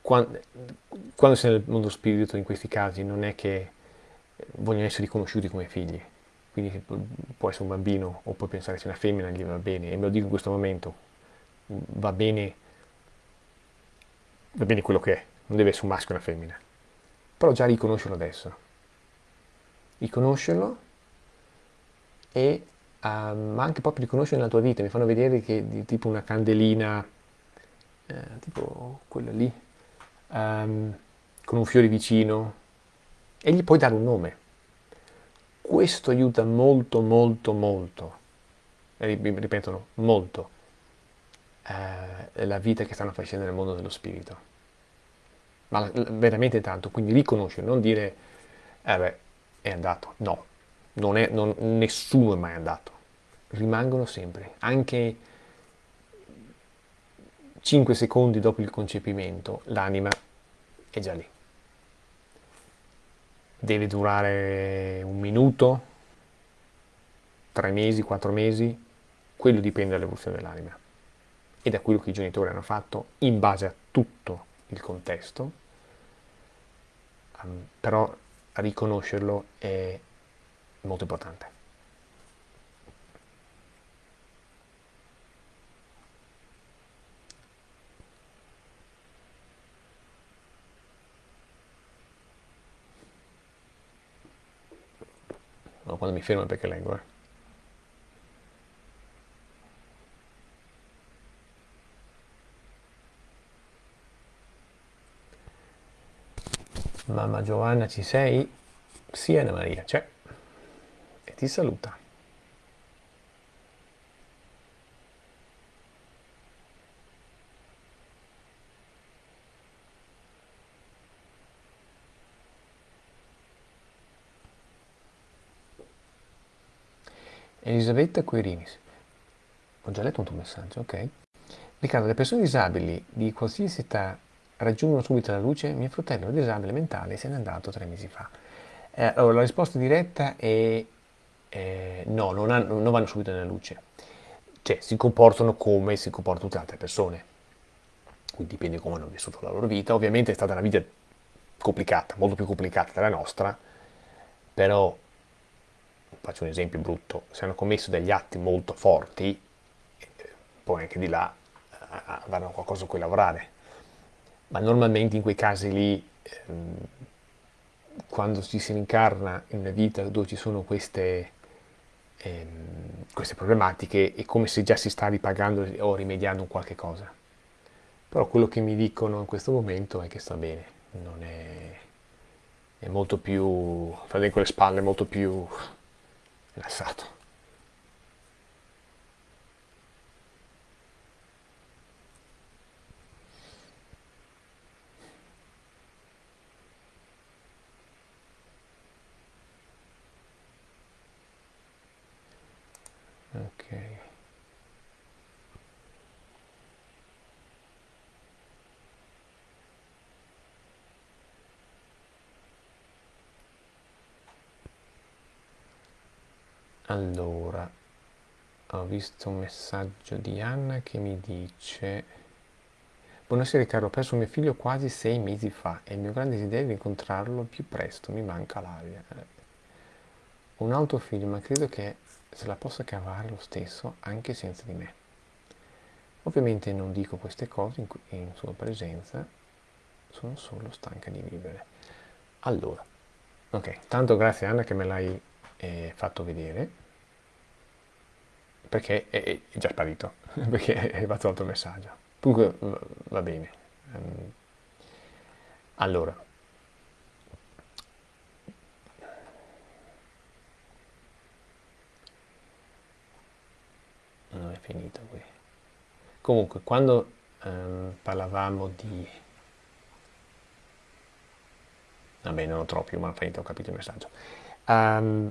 Speaker 1: quando, quando sei nel mondo spirito in questi casi non è che vogliono essere riconosciuti come figli. Quindi può essere un bambino o puoi pensare sia una femmina, gli va bene. E me lo dico in questo momento, va bene, va bene quello che è, non deve essere un maschio o una femmina. Però già riconoscerlo adesso. Riconoscerlo e um, anche proprio riconoscere nella tua vita. Mi fanno vedere che di, tipo una candelina, eh, tipo quella lì, um, con un fiore vicino, e gli puoi dare un nome. Questo aiuta molto, molto, molto, ripetono, molto, eh, la vita che stanno facendo nel mondo dello spirito. Ma veramente tanto, quindi riconoscere, non dire, eh è andato. No, non è, non, nessuno è mai andato. Rimangono sempre, anche 5 secondi dopo il concepimento, l'anima è già lì. Deve durare un minuto, tre mesi, quattro mesi, quello dipende dall'evoluzione dell'anima e da quello che i genitori hanno fatto in base a tutto il contesto, um, però riconoscerlo è molto importante. No, quando mi fermo perché leggo, eh. Mamma Giovanna ci sei? Sì Anna Maria c'è e ti saluta. Elisabetta Quirinis. Ho già letto un tuo messaggio, ok? Riccardo, le persone disabili di qualsiasi età raggiungono subito la luce, mio fratello disabile mentale se n'è andato tre mesi fa. Eh, allora, la risposta diretta è eh, no, non, hanno, non, vanno subito nella luce. Cioè, si comportano come si comportano tutte le altre persone. Quindi dipende come hanno vissuto la loro vita. Ovviamente è stata una vita complicata, molto più complicata della nostra, però, faccio un esempio brutto, se hanno commesso degli atti molto forti, eh, poi anche di là eh, avranno qualcosa su cui lavorare ma normalmente in quei casi lì, ehm, quando ci si incarna in una vita dove ci sono queste, ehm, queste problematiche, è come se già si sta ripagando o rimediando qualche cosa. Però quello che mi dicono in questo momento è che sta bene, non è, è molto più, con le spalle, molto più rilassato. Ok. Allora, ho visto un messaggio di Anna che mi dice Buonasera Riccardo, ho perso mio figlio quasi sei mesi fa e il mio grande desiderio è incontrarlo più presto, mi manca l'aria. Un altro figlio, ma credo che se la possa cavare lo stesso anche senza di me. Ovviamente non dico queste cose in, in sua presenza, sono solo stanca di vivere. Allora, ok, tanto grazie Anna che me l'hai eh, fatto vedere. perché è, è già sparito, perché è arrivato l'altro messaggio. Comunque va bene. Ehm, allora, non è finito qui. Comunque, quando ehm, parlavamo di... Vabbè, non lo trovo più, ma ho ho capito il messaggio. Um,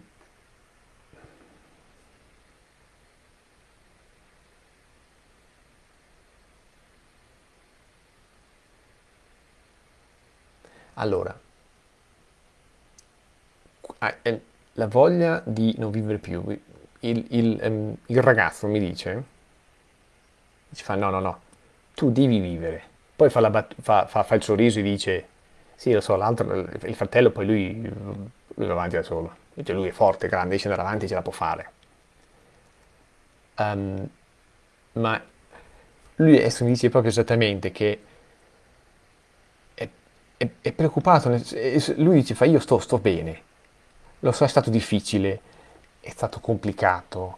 Speaker 1: allora, la voglia di non vivere più, il, il, um, il ragazzo mi dice, ci fa no, no, no, tu devi vivere. Poi fa, bat- fa, fa, fa il sorriso e dice, sì, lo so, l'altro, il fratello, poi lui, lui va avanti da solo. Cioè, lui è forte, grande, ad andare avanti, ce la può fare. Um, ma lui adesso mi dice proprio esattamente che è, è, preoccupato, lui dice, fa io sto, sto bene, lo so, è stato difficile, è stato complicato,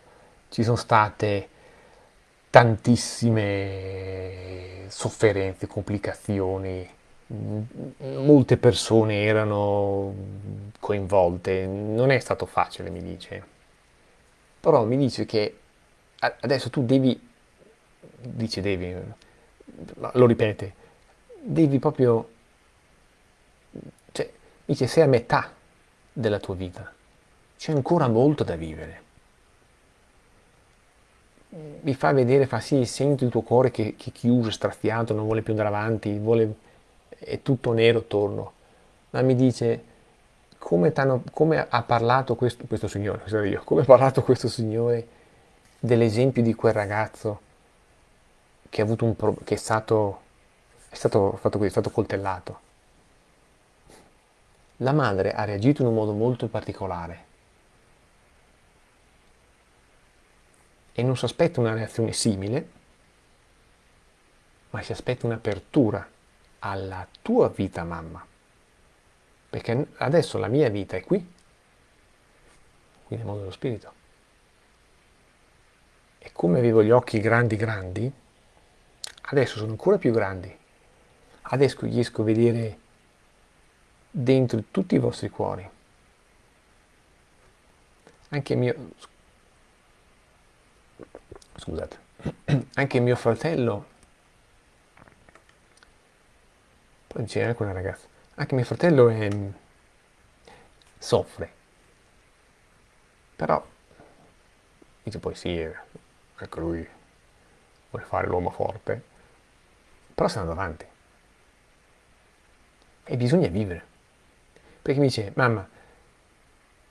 Speaker 1: ci sono state tantissime sofferenze, complicazioni, molte persone erano coinvolte, non è stato facile, mi dice. Però mi dice che adesso tu devi, dice devi, lo ripete, devi proprio, dice sei a metà della tua vita, c'è ancora molto da vivere. Mi fa vedere, fa sì, senti il tuo cuore che, che è chiuso, straziato, non vuole più andare avanti, vuole è tutto nero attorno, ma mi dice come, come ha parlato questo, questo signore, io, come ha parlato questo signore dell'esempio di quel ragazzo che, che è, stato, è stato fatto così, è stato coltellato. La madre ha reagito in un modo molto particolare e non si aspetta una reazione simile, ma si aspetta un'apertura alla tua vita mamma. Perché adesso la mia vita è qui, qui nel mondo dello spirito. E come avevo gli occhi grandi grandi, adesso sono ancora più grandi. Adesso riesco a vedere dentro tutti i vostri cuori. Anche mio... Scusate. Anche mio fratello Poi diceva quella ragazza, anche mio fratello è, soffre. Però, dice poi sì, ecco lui vuole fare l'uomo forte, però sta andando avanti. E bisogna vivere. Perché mi dice, mamma,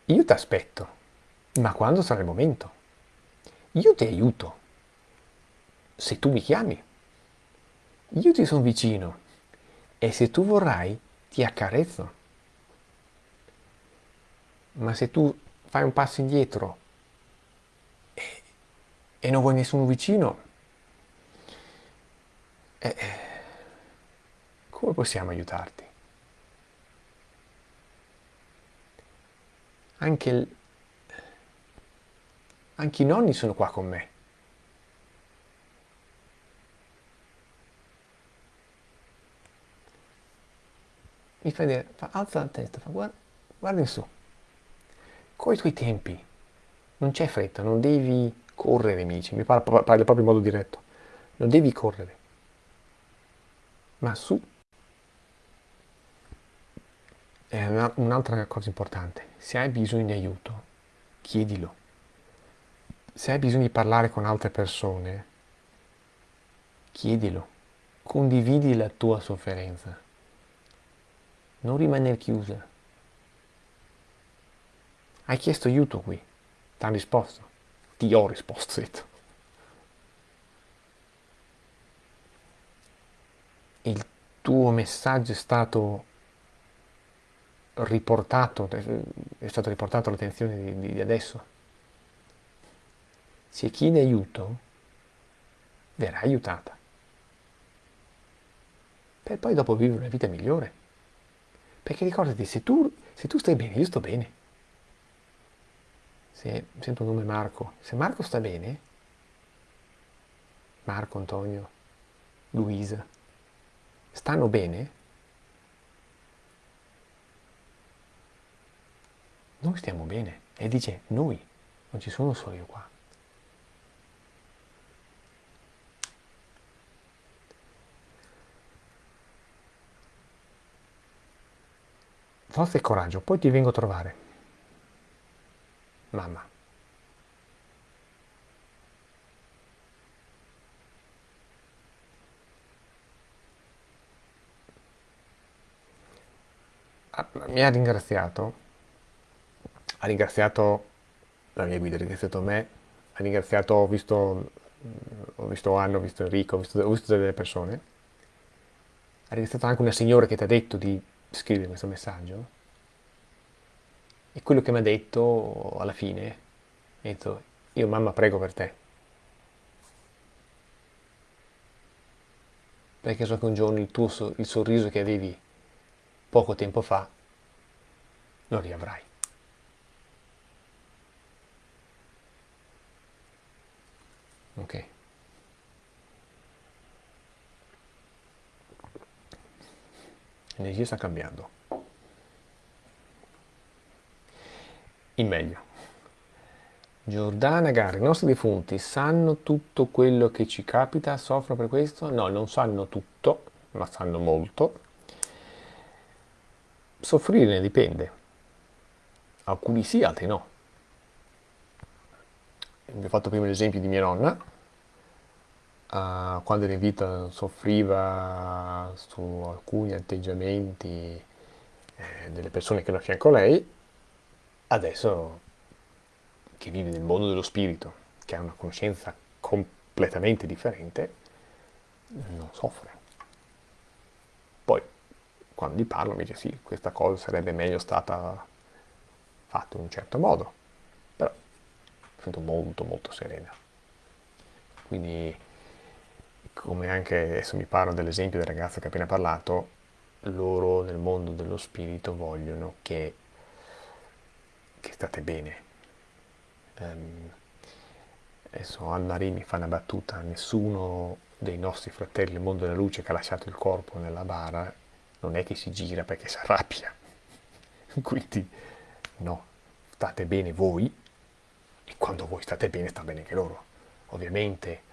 Speaker 1: io ti aspetto, ma quando sarà il momento? Io ti aiuto, se tu mi chiami. Io ti sono vicino, e se tu vorrai ti accarezzo. Ma se tu fai un passo indietro e, e non vuoi nessuno vicino, eh, come possiamo aiutarti? Anche, il, anche i nonni sono qua con me. mi fa vedere, fa, alza la testa, fa, guarda, guarda in su. Con i tuoi tempi, non c'è fretta, non devi correre, mi dice, mi parla, parla proprio in modo diretto, non devi correre, ma su. Un'altra cosa importante, se hai bisogno di aiuto, chiedilo. Se hai bisogno di parlare con altre persone, chiedilo, condividi la tua sofferenza non rimanere chiusa. Hai chiesto aiuto qui, ti hanno risposto, ti ho risposto, detto. Il tuo messaggio è stato riportato, è stato riportato all'attenzione di, di adesso. Se chiede aiuto, verrà aiutata. Per poi dopo vivere una vita migliore. Perché ricordati, se tu, se tu stai bene, io sto bene. Se, sento il nome Marco. Se Marco sta bene, Marco, Antonio, Luisa, stanno bene? Noi stiamo bene. E dice noi, non ci sono solo io qua. Forza e coraggio, poi ti vengo a trovare. Mamma. Ah, mi ha ringraziato, ha ringraziato la mia guida, ha ringraziato me, ha ringraziato, ho visto, ho visto Anno, ho visto Enrico, ho visto, ho visto delle persone, ha ringraziato anche una signora che ti ha detto di scrivere questo messaggio. E quello che mi ha detto alla fine ha detto io mamma prego per te. Perché so che un giorno il tuo il sorriso che avevi poco tempo fa lo riavrai ok l'energia sta cambiando. In meglio. Giordana Gari, i nostri defunti sanno tutto quello che ci capita, soffrono per questo? No, non sanno tutto, ma sanno molto. Soffrire ne dipende. Alcuni sì, altri no. Vi ho fatto prima l'esempio di mia nonna, uh, quando era in vita soffriva su alcuni atteggiamenti eh, delle persone che erano a fianco a lei, adesso che vive nel mondo dello spirito, che ha una conoscenza completamente differente, non soffre. Poi, quando gli parlo, mi dice sì, questa cosa sarebbe meglio stata fatta in un certo modo, sento molto molto serena. Quindi come anche adesso mi parlo dell'esempio del ragazzo che ho appena parlato, loro nel mondo dello spirito vogliono che, che state bene. Um, adesso Anne-Marie mi fa una battuta, nessuno dei nostri fratelli nel mondo della luce che ha lasciato il corpo nella bara non è che si gira perché si arrabbia. Quindi no, state bene voi quando voi state bene sta bene anche loro. Ovviamente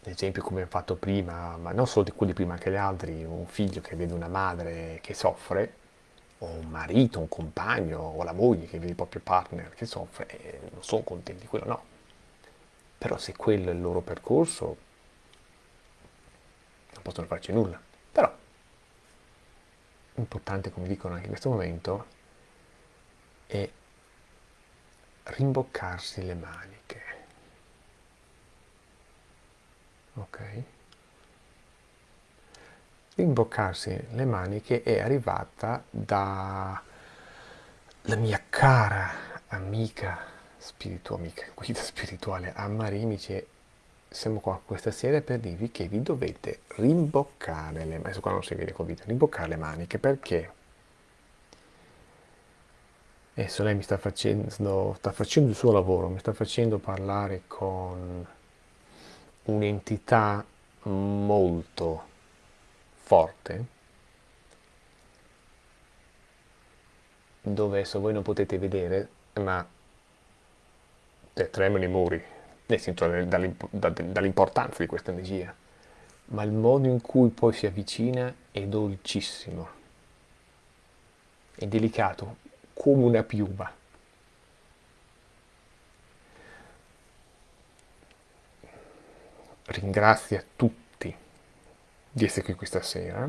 Speaker 1: l'esempio come ho fatto prima, ma non solo di quelli prima, anche gli altri, un figlio che vede una madre che soffre, o un marito, un compagno, o la moglie che vede il proprio partner che soffre, e non sono contenti, quello no. Però se quello è il loro percorso, non possono farci nulla. Però, importante, come dicono anche in questo momento, è rimboccarsi le maniche. Ok? Rimboccarsi le maniche è arrivata dalla mia cara amica spirituale, amica, guida spirituale Ammarimice siamo qua questa sera per dirvi che vi dovete rimboccare le maniche adesso qua non si vede con video rimboccare le maniche. Perché adesso lei mi sta facendo sta facendo il suo lavoro mi sta facendo parlare con un'entità molto forte dove adesso voi non potete vedere ma tremano i muri nel senso dall'importanza di questa energia. Ma il modo in cui poi si avvicina è dolcissimo. È delicato come una piuma ringrazia tutti di essere qui questa sera.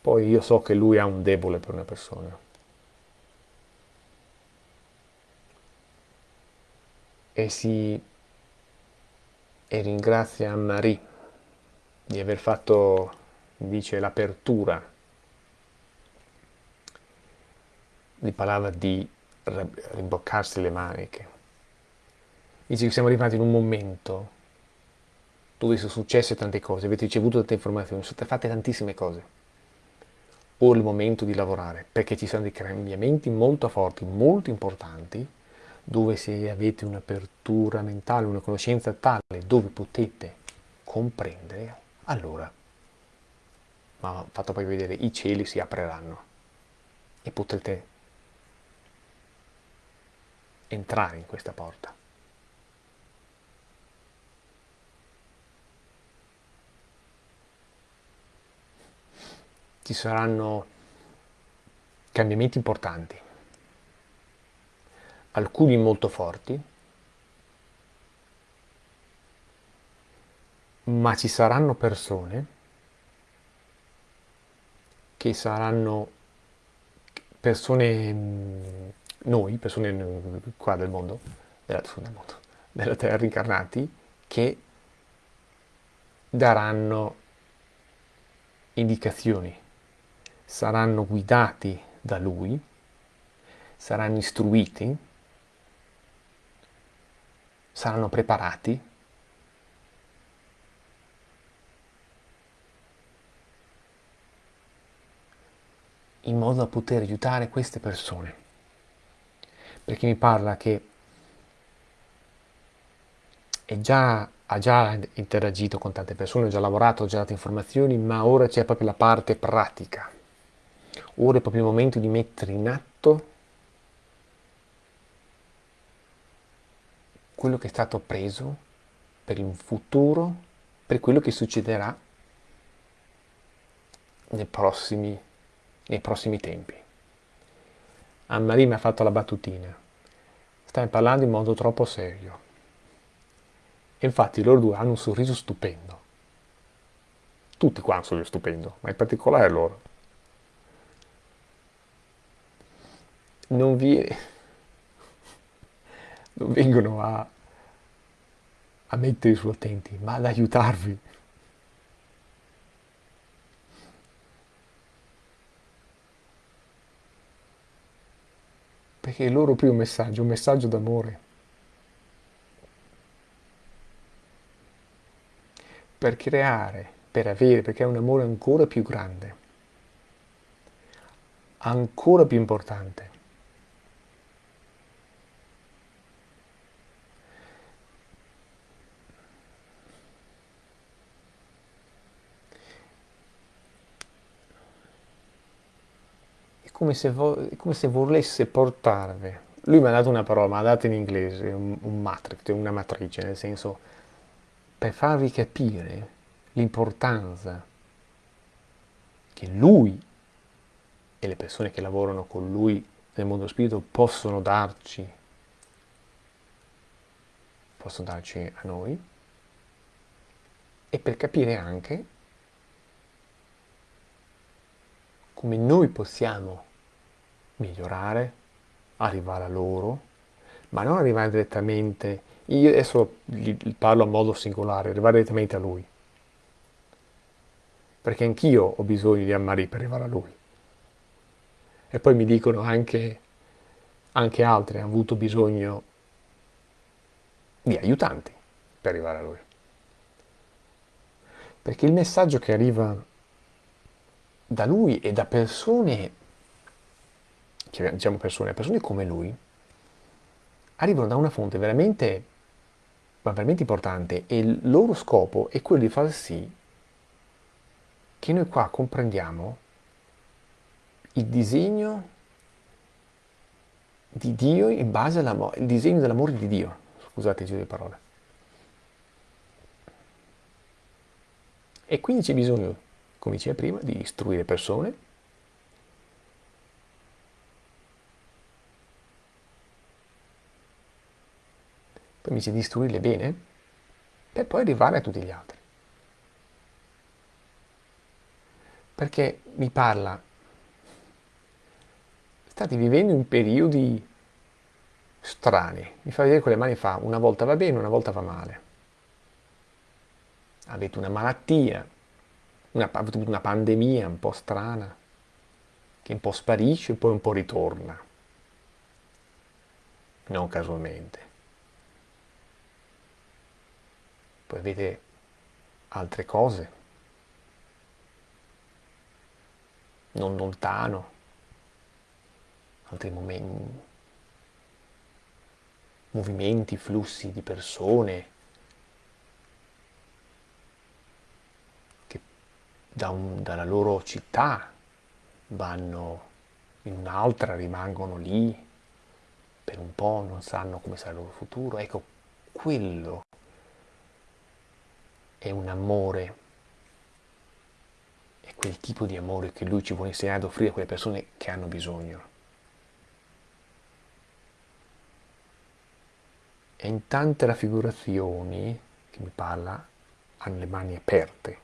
Speaker 1: Poi io so che lui ha un debole per una persona. E si e ringrazia Marie di aver fatto, dice, l'apertura. Gli parlava di rimboccarsi le maniche dice che siamo arrivati in un momento dove sono successe tante cose, avete ricevuto tante informazioni, sono state fatte tantissime cose. Ora è il momento di lavorare, perché ci sono dei cambiamenti molto forti, molto importanti, dove se avete un'apertura mentale, una conoscenza tale, dove potete comprendere, allora, ma fatto poi vedere, i cieli si apriranno e potrete entrare in questa porta. Ci saranno cambiamenti importanti, alcuni molto forti, ma ci saranno persone che saranno persone, mm, noi, persone qua del mondo, della, del mondo, della Terra incarnati, che daranno indicazioni, saranno guidati da Lui, saranno istruiti, saranno preparati in modo da poter aiutare queste persone. Perché mi parla che già, ha già interagito con tante persone, ha già lavorato, ha già dato informazioni, ma ora c'è proprio la parte pratica. Ora è proprio il momento di mettere in atto quello che è stato preso per il futuro, per quello che succederà nei prossimi, nei prossimi tempi. Anne-Marie mi ha fatto la battutina. Stai parlando in modo troppo serio. E infatti loro due hanno un sorriso stupendo. Tutti qua hanno un sorriso stupendo, ma in particolare loro. Non, vi... non vengono a, a mettervi su attenti, ma ad aiutarvi. Perché il loro primo messaggio è un messaggio d'amore. Per creare, per avere, perché è un amore ancora più grande, ancora più importante. Come se, come se volesse portarvi. Lui mi ha dato una parola, ma ha dato in inglese, un, un matrix, una matrice, nel senso, per farvi capire l'importanza che lui e le persone che lavorano con lui nel mondo spirito possono darci, possono darci a noi, e per capire anche come noi possiamo migliorare, arrivare a loro, ma non arrivare direttamente, io adesso parlo a modo singolare, arrivare direttamente a lui. Perché anch'io ho bisogno di Anne-Marie per arrivare a lui. E poi mi dicono anche, anche altri hanno avuto bisogno di aiutanti per arrivare a lui. Perché il messaggio che arriva da lui e da persone, diciamo persone, persone come lui, arrivano da una fonte veramente, veramente importante e il loro scopo è quello di far sì che noi qua comprendiamo il disegno di Dio in base all'amore, il disegno dell'amore di Dio, scusate il giro di parole. E quindi c'è bisogno come diceva prima, di istruire persone, poi mi dice di istruirle bene, per poi arrivare a tutti gli altri. Perché mi parla, state vivendo in periodi strani, mi fa vedere con le mani fa, una volta va bene, una volta va male. Avete una malattia, una, una pandemia un po' strana, che un po' sparisce e poi un po' ritorna. Non casualmente. Vede altre cose, non lontano, altri momenti, movimenti, flussi di persone che da un, dalla loro città vanno in un'altra, rimangono lì per un po', non sanno come sarà il loro futuro. Ecco, quello è un amore, è quel tipo di amore che lui ci vuole insegnare ad offrire a quelle persone che hanno bisogno. E in tante raffigurazioni che mi parla hanno le mani aperte.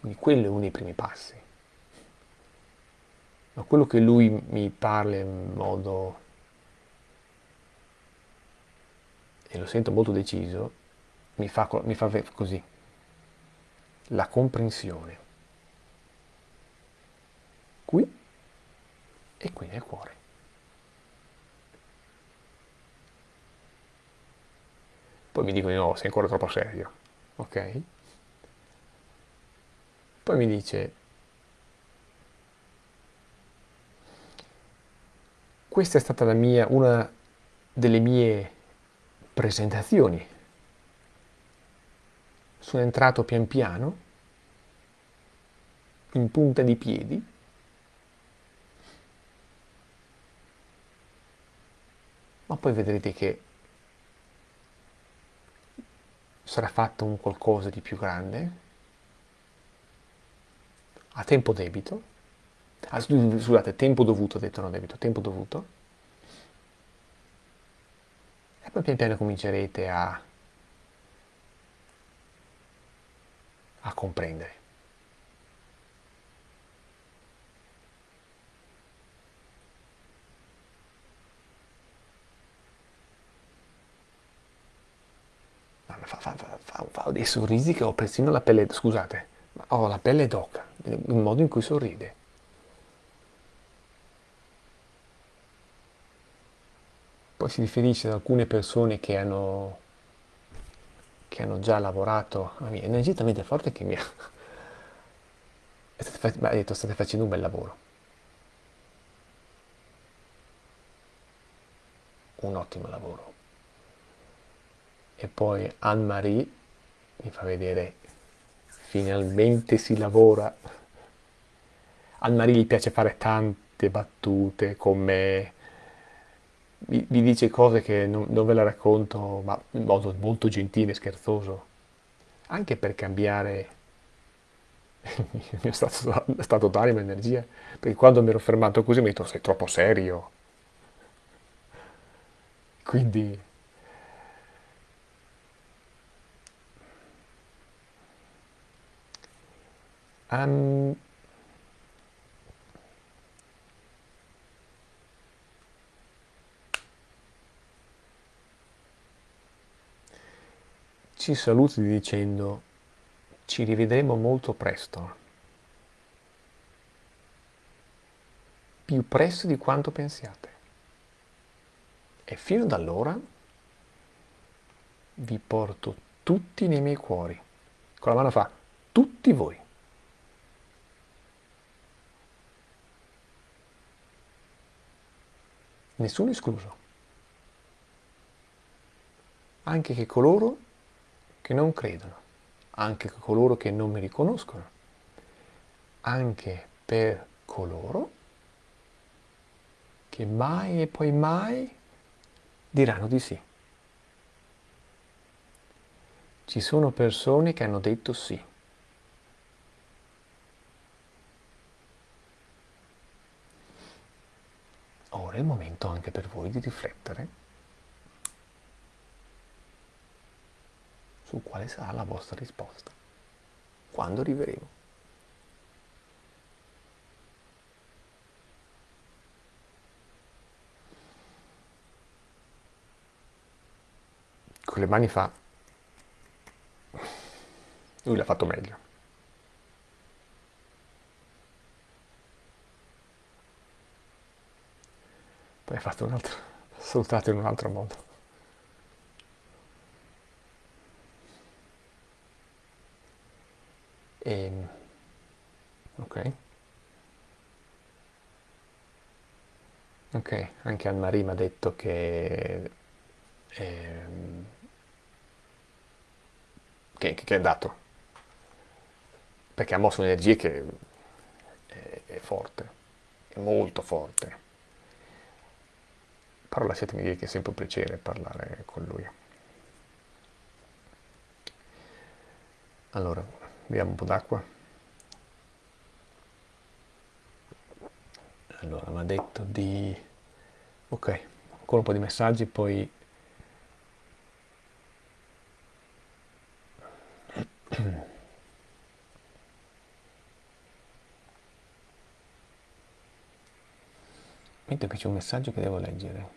Speaker 1: Quindi quello è uno dei primi passi. Ma quello che lui mi parla in modo, e lo sento molto deciso, mi fa, mi fa così, la comprensione. Qui e qui nel cuore. Poi mi dicono no, sei ancora troppo serio, ok? Poi mi dice, questa è stata mia, una delle mie presentazioni. Sono entrato pian piano, in punta di piedi, ma poi vedrete che sarà fatto un qualcosa di più grande, a tempo debito, ah, scusate, tempo dovuto, ho detto non debito, tempo dovuto, e poi pian piano comincerete a, a comprendere. Fa, fa, fa, fa, dei sorrisi che ho persino la pelle, scusate, ho la pelle d'oca, il modo in cui sorride. Si riferisce ad alcune persone che hanno, che hanno già lavorato, a me, energia talmente forte che mi ha... ha detto state facendo un bel lavoro. Un ottimo lavoro. E poi Anne-Marie mi fa vedere finalmente si lavora. Al Marie gli piace fare tante battute con me, vi, vi dice cose che non, non, ve le racconto, ma in modo molto gentile e scherzoso, anche per cambiare il mio stato, stato d'animo e energia, perché quando mi ero fermato così mi ho detto sei troppo serio. Quindi Um, ci saluti dicendo ci rivedremo molto presto, più presto di quanto pensiate. E fino ad allora vi porto tutti nei miei cuori. Con la mano fa tutti voi. nessuno escluso. Anche che coloro che non credono, anche coloro che non mi riconoscono, anche per coloro che mai e poi mai diranno di sì. Ci sono persone che hanno detto sì. ora è il momento anche per voi di riflettere su quale sarà la vostra risposta quando arriveremo. Con le mani fa, lui l'ha fatto meglio. Poi ha fatto un altro, salutato in un altro modo. E, ehm, ok. Ok. Anche Anne-Marie ha detto che, ehm, che, che è andato, perché ha mosso un'energia che è, è forte, è molto forte. Però lasciatemi dire che è sempre un piacere parlare con lui. Allora, vediamo un po' d'acqua. Allora, mi ha detto di... Ok, ancora un po' di messaggi, poi... Mentre qui c'è un messaggio che devo leggere.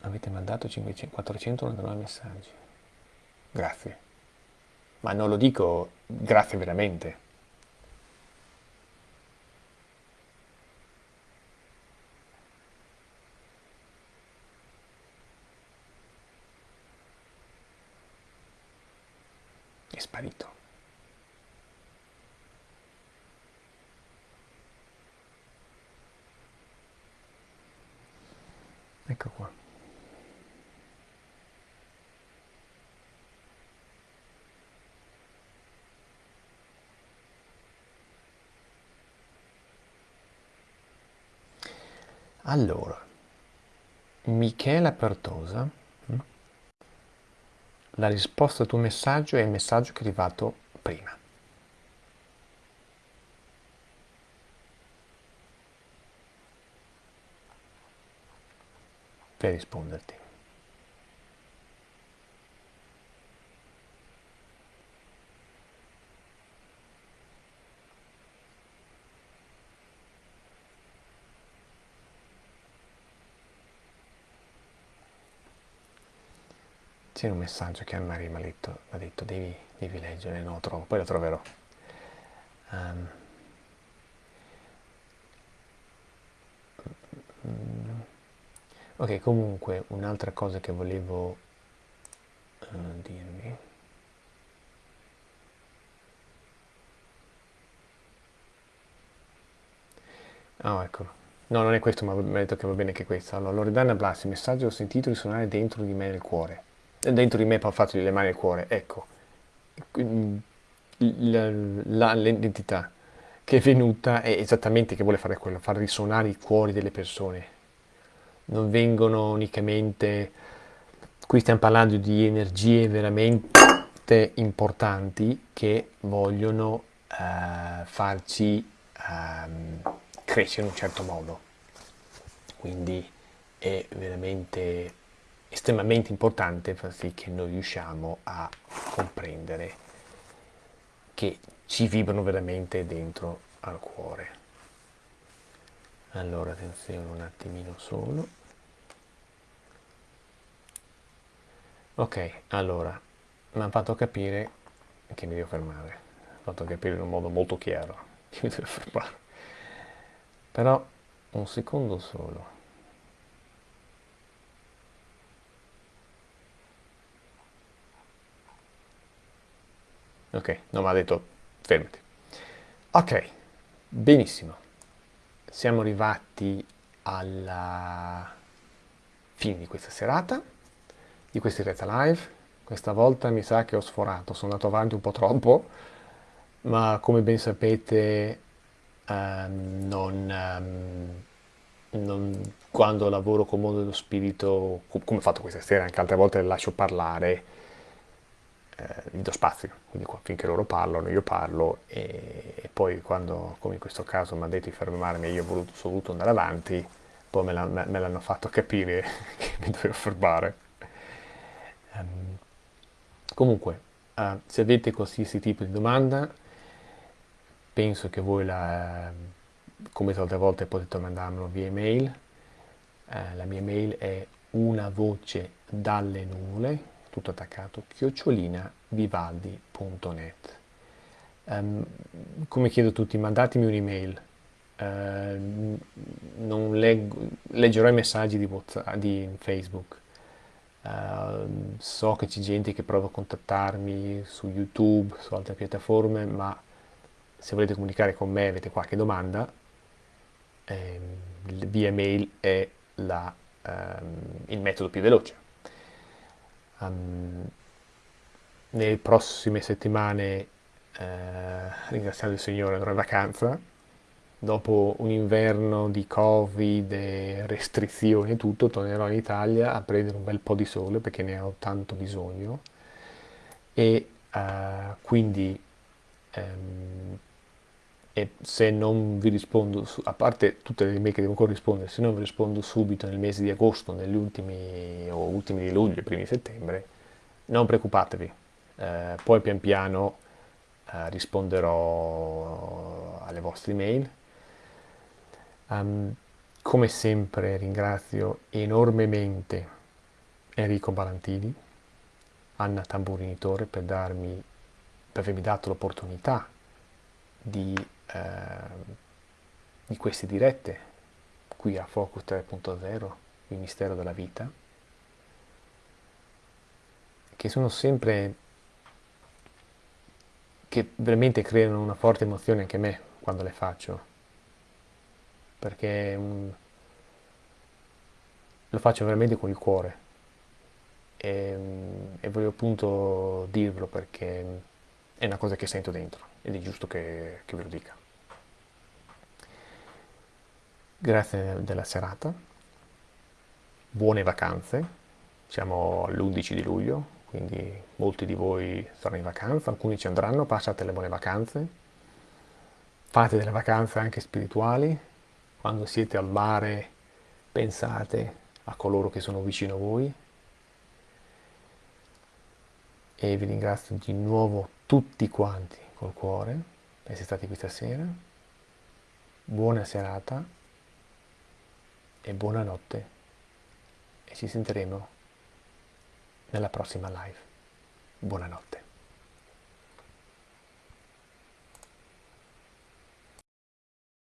Speaker 1: Avete mandato 500, 499 messaggi. Grazie. Ma non lo dico grazie veramente. È sparito. Ecco qua. Allora, Michela Pertosa, mm, la risposta al tuo messaggio è il messaggio che è arrivato prima. Per risponderti. Un messaggio che Anne-Marie mi ha detto, ha detto devi, devi, leggere, no, trovo, poi lo troverò. Um, ok, comunque un'altra cosa che volevo uh, dirvi. Oh, eccolo. No, non è questo, ma mi ha detto che va bene anche questo. Allora, Loredana Blassi, messaggio ho sentito risuonare dentro di me nel cuore dentro di me ho fatto le mani al cuore, ecco, l'entità che è venuta è esattamente che vuole fare quello, far risuonare i cuori delle persone. Non vengono unicamente, qui stiamo parlando di energie veramente importanti che vogliono uh, farci uh, crescere in un certo modo. Quindi è veramente estremamente importante far sì che noi riusciamo a comprendere che ci vibrano veramente dentro al cuore. Allora attenzione un attimino solo. Ok, allora, mi hanno fatto capire che mi devo fermare. Mi hanno fatto capire in un modo molto chiaro che mi devo fermare. Però un secondo solo. Ok, non mi ha detto fermati. Ok, benissimo. Siamo arrivati alla fine di questa serata, di questa diretta live. Questa volta mi sa che ho sforato, sono andato avanti un po' troppo, ma come ben sapete um, non, um, non, quando lavoro con il mondo dello spirito, come ho fatto questa sera, anche altre volte lascio parlare, eh, gli do spazio, quindi qua, finché loro parlano io parlo e, e, poi quando, come in questo caso, mi ha detto di fermarmi e io ho voluto, sono voluto andare avanti, poi me, l'hanno fatto capire che mi dovevo fermare. Um, comunque, uh, se avete qualsiasi tipo di domanda, penso che voi la, come altre volte potete mandarmelo via email. Uh, la mia mail è una voce dalle nuvole tutto attaccato, chiocciolina vivaldi.net. Um, come chiedo a tutti, mandatemi un'email. Uh, non leggo, leggerò i messaggi di, WhatsApp, di Facebook. Uh, so che c'è gente che prova a contattarmi su YouTube, su altre piattaforme, ma se volete comunicare con me, avete qualche domanda, ehm, via mail è la, ehm, il metodo più veloce. Um, nelle prossime settimane, eh, ringraziando il Signore, andrò in vacanza. Dopo un inverno di Covid, e restrizioni e tutto, tornerò in Italia a prendere un bel po' di sole perché ne ho tanto bisogno. E uh, quindi um, e se non vi rispondo, a parte tutte le email che devo ancora rispondere, se non vi rispondo subito nel mese di agosto, negli ultimi o ultimi di luglio, primi di settembre, non preoccupatevi, eh, poi pian piano eh, risponderò alle vostre email. Um, come sempre ringrazio enormemente Enrico Balantini, Anna Tamburinitore per, darmi, per avermi dato l'opportunità di Ehm, di queste dirette qui a Focus 3.0, il mistero della vita, che sono sempre che veramente creano una forte emozione anche a me quando le faccio, perché um, lo faccio veramente con il cuore e, um, e voglio appunto dirvelo perché è una cosa che sento dentro ed è giusto che, che ve lo dica. Grazie della serata, buone vacanze, siamo all'11 di luglio, quindi molti di voi saranno in vacanza, alcuni ci andranno, passate le buone vacanze, fate delle vacanze anche spirituali, quando siete al mare pensate a coloro che sono vicino a voi. E vi ringrazio di nuovo tutti quanti col cuore per essere stati questa sera. Buona serata e buonanotte e ci sentiremo nella prossima live. Buonanotte.